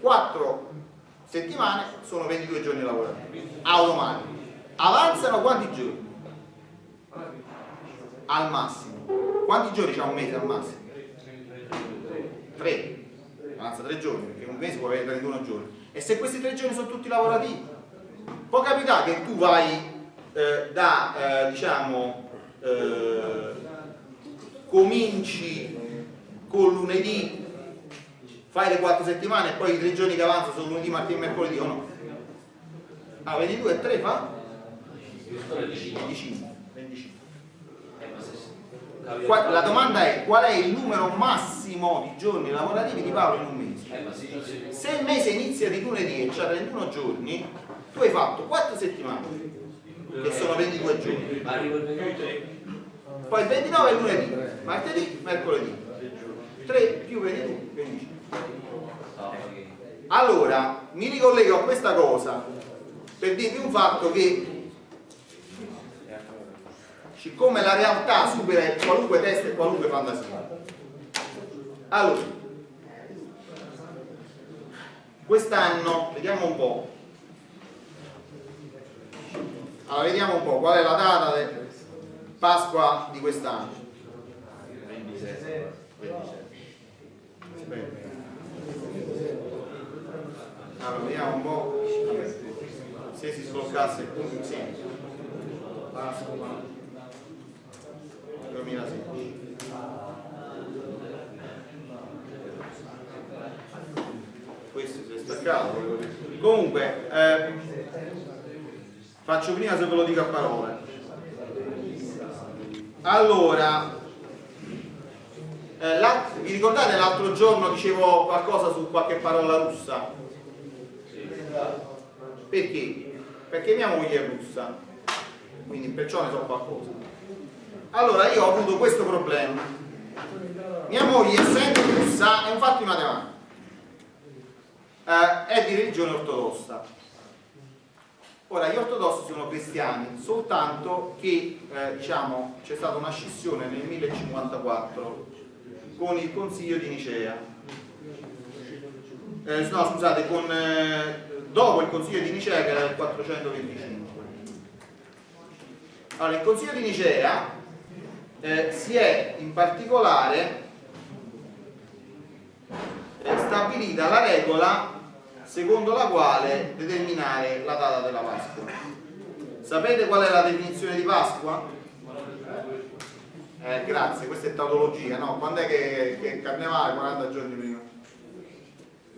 4 settimane sono 22 giorni lavorativi, automatico. Avanzano quanti giorni? Al massimo. Quanti giorni c'è un mese al massimo? 3. Avanza 3 giorni, perché un mese può avere 31 giorni. E se questi 3 giorni sono tutti lavorativi? Può capitare che tu vai eh, da, eh, diciamo, eh, cominci con lunedì, fai le 4 settimane e poi i 3 giorni che avanzano sono lunedì, martedì e mercoledì o no? Ah, 22 e 3 fa? 25. 25. Eh, ma se- capita- Qua- la domanda è qual è il numero massimo di giorni lavorativi di Paolo in un mese? Eh, Se il mese inizia di lunedì e c'ha 31 giorni, tu hai fatto 4 settimane, che sono 22 giorni. Ma arrivo il 22. Poi il 29 è lunedì, martedì, mercoledì. 3 più 22, 25. No, ok. Allora, mi ricollego a questa cosa per dirvi un fatto che siccome la realtà supera qualunque test e qualunque fantasia. Allora, quest'anno, vediamo un po'. Allora, vediamo un po' qual è la data di Pasqua di quest'anno. 27. 27. Allora, vediamo un po' se si sbloccasse il punto sì. Pasqua 2016. Questo si è staccato. Comunque, eh, faccio prima se ve lo dico a parole. Allora, eh, vi ricordate l'altro giorno dicevo qualcosa su qualche parola russa? Perché? Perché mia moglie è russa, quindi perciò ne so qualcosa. Allora io ho avuto questo problema. Mia moglie, essendo russa, è un fatto di. Eh, è di religione ortodossa. Ora, gli ortodossi sono cristiani, soltanto che eh, diciamo, c'è stata una scissione nel 1054 con il Consiglio di Nicea. Eh, no, scusate, con, eh, dopo il Consiglio di Nicea che era del 425. Allora, il Consiglio di Nicea eh, si è in particolare stabilita la regola secondo la quale determinare la data della Pasqua. Sapete qual è la definizione di Pasqua? Eh, grazie, questa è tautologia, no? Quando è che, che è carnevale? 40 giorni prima.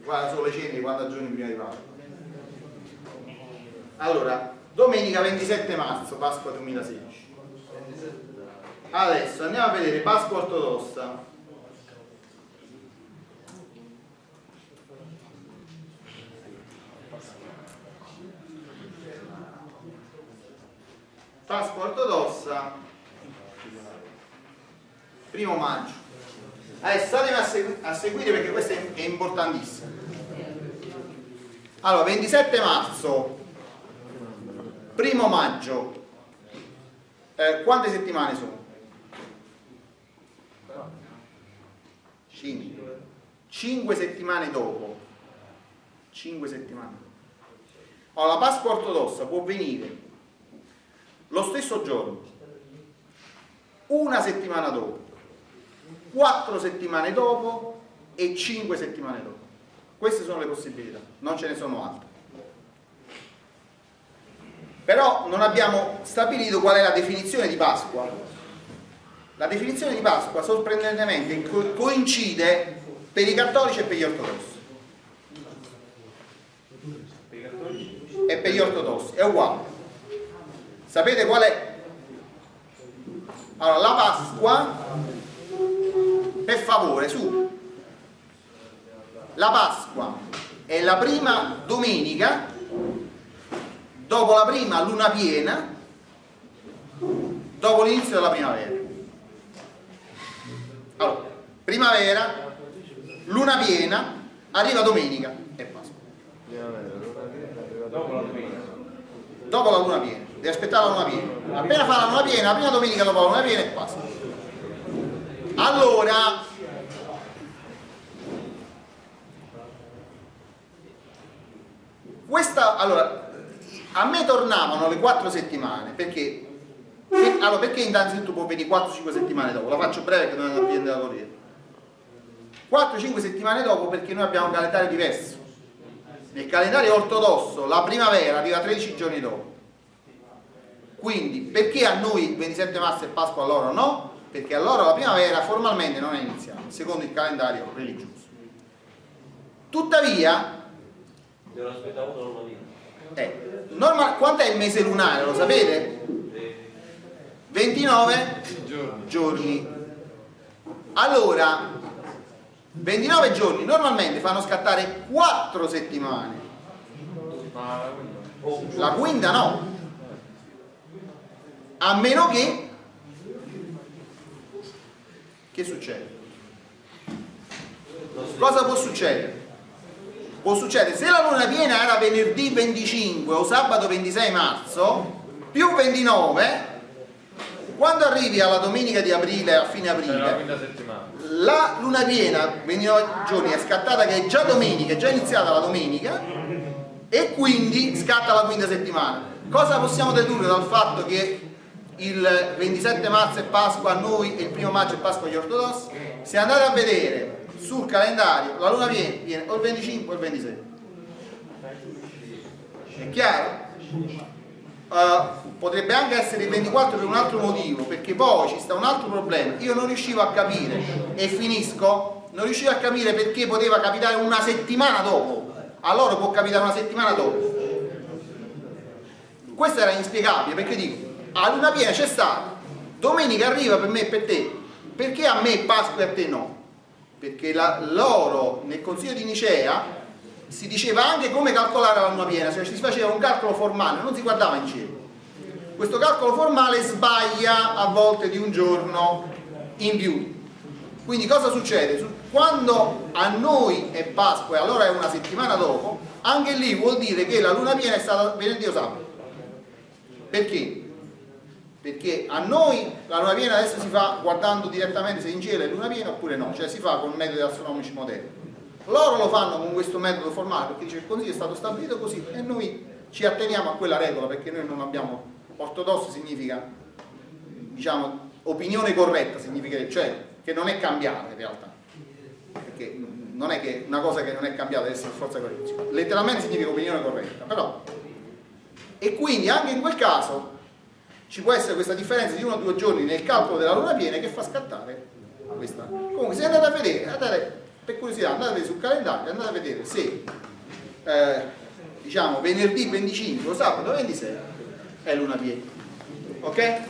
Guarda, sono le ceneri 40 giorni prima di Pasqua. Allora, domenica 27 marzo, Pasqua 2016. Adesso andiamo a vedere Pasqua ortodossa. Pasqua ortodossa primo maggio. Adesso statemi a, segu- a seguire perché questo è, è importantissimo. Allora 27 marzo. Primo maggio. Eh, quante settimane sono? 5 5 settimane dopo. 5 settimane allora, la Pasqua ortodossa può venire lo stesso giorno, una settimana dopo, quattro settimane dopo e cinque settimane dopo. Queste sono le possibilità, non ce ne sono altre. Però non abbiamo stabilito qual è la definizione di Pasqua. La definizione di Pasqua sorprendentemente co- coincide per i cattolici e per gli ortodossi. E per gli ortodossi, è uguale. Sapete qual è? Allora, la Pasqua, per favore, su. La Pasqua è la prima domenica dopo la prima luna piena, dopo l'inizio della primavera. Allora, primavera, luna piena, arriva domenica e Pasqua. Dopo la luna piena, devi aspettare la luna piena. Appena fa la luna piena, la prima domenica dopo la luna piena è Pasqua. allora questa allora a me tornavano le 4 settimane perché allora perché innanzitutto può venire 4-5 settimane dopo la faccio breve che non è una da corriere 4-5 settimane dopo perché noi abbiamo un calendario diverso nel calendario ortodosso la primavera arriva 13 giorni dopo quindi perché a noi 27 marzo e Pasqua a loro no? perché a loro la primavera formalmente non è iniziata secondo il calendario religioso tuttavia eh, norma- quanto è il mese lunare lo sapete? 29 Giorni. giorni allora 29 giorni normalmente fanno scattare 4 settimane Ma la quinta. la quinta no a meno che che succede? cosa può succedere? può succedere se la luna piena era venerdì 25 o sabato 26 marzo più 29 quando arrivi alla domenica di aprile a fine aprile la luna piena 29 giorni è scattata che è già domenica è già iniziata la domenica e quindi scatta la quinta settimana cosa possiamo dedurre dal fatto che il 27 marzo è Pasqua a noi e il primo maggio è Pasqua agli ortodossi. Se andate a vedere sul calendario la luna piena viene o il 25 o il 26 è chiaro? Uh, potrebbe anche essere il 24 per un altro motivo perché poi ci sta un altro problema. Io non riuscivo a capire e finisco non riuscivo a capire perché poteva capitare una settimana dopo. A loro può capitare una settimana dopo. Questo era inspiegabile perché dico a luna piena c'è stata domenica arriva per me e per te perché a me Pasqua e a te no perché loro nel consiglio di Nicea si diceva anche come calcolare la luna piena, cioè si faceva un calcolo formale, non si guardava in cielo. Questo calcolo formale sbaglia a volte di un giorno in più. Quindi cosa succede? Su- Quando a noi è Pasqua e allora è una settimana dopo, anche lì vuol dire che la luna piena è stata venerdì o sabato. Perché? Perché a noi la luna piena adesso si fa guardando direttamente se in cielo è luna piena oppure no, cioè si fa con metodi astronomici moderni. Loro lo fanno con questo metodo formale perché dice il consiglio è stato stabilito così e noi ci atteniamo a quella regola perché noi non abbiamo ortodosso significa diciamo opinione corretta significa cioè che non è cambiata in realtà perché non è che una cosa che non è cambiata deve essere forza corretta letteralmente significa opinione corretta però e quindi anche in quel caso ci può essere questa differenza di uno o due giorni nel calcolo della luna piena che fa scattare questa comunque se andate a vedere andate, per curiosità andate sul calendario andate a vedere se eh, diciamo venerdì 25 o sabato 26 è luna piena ok?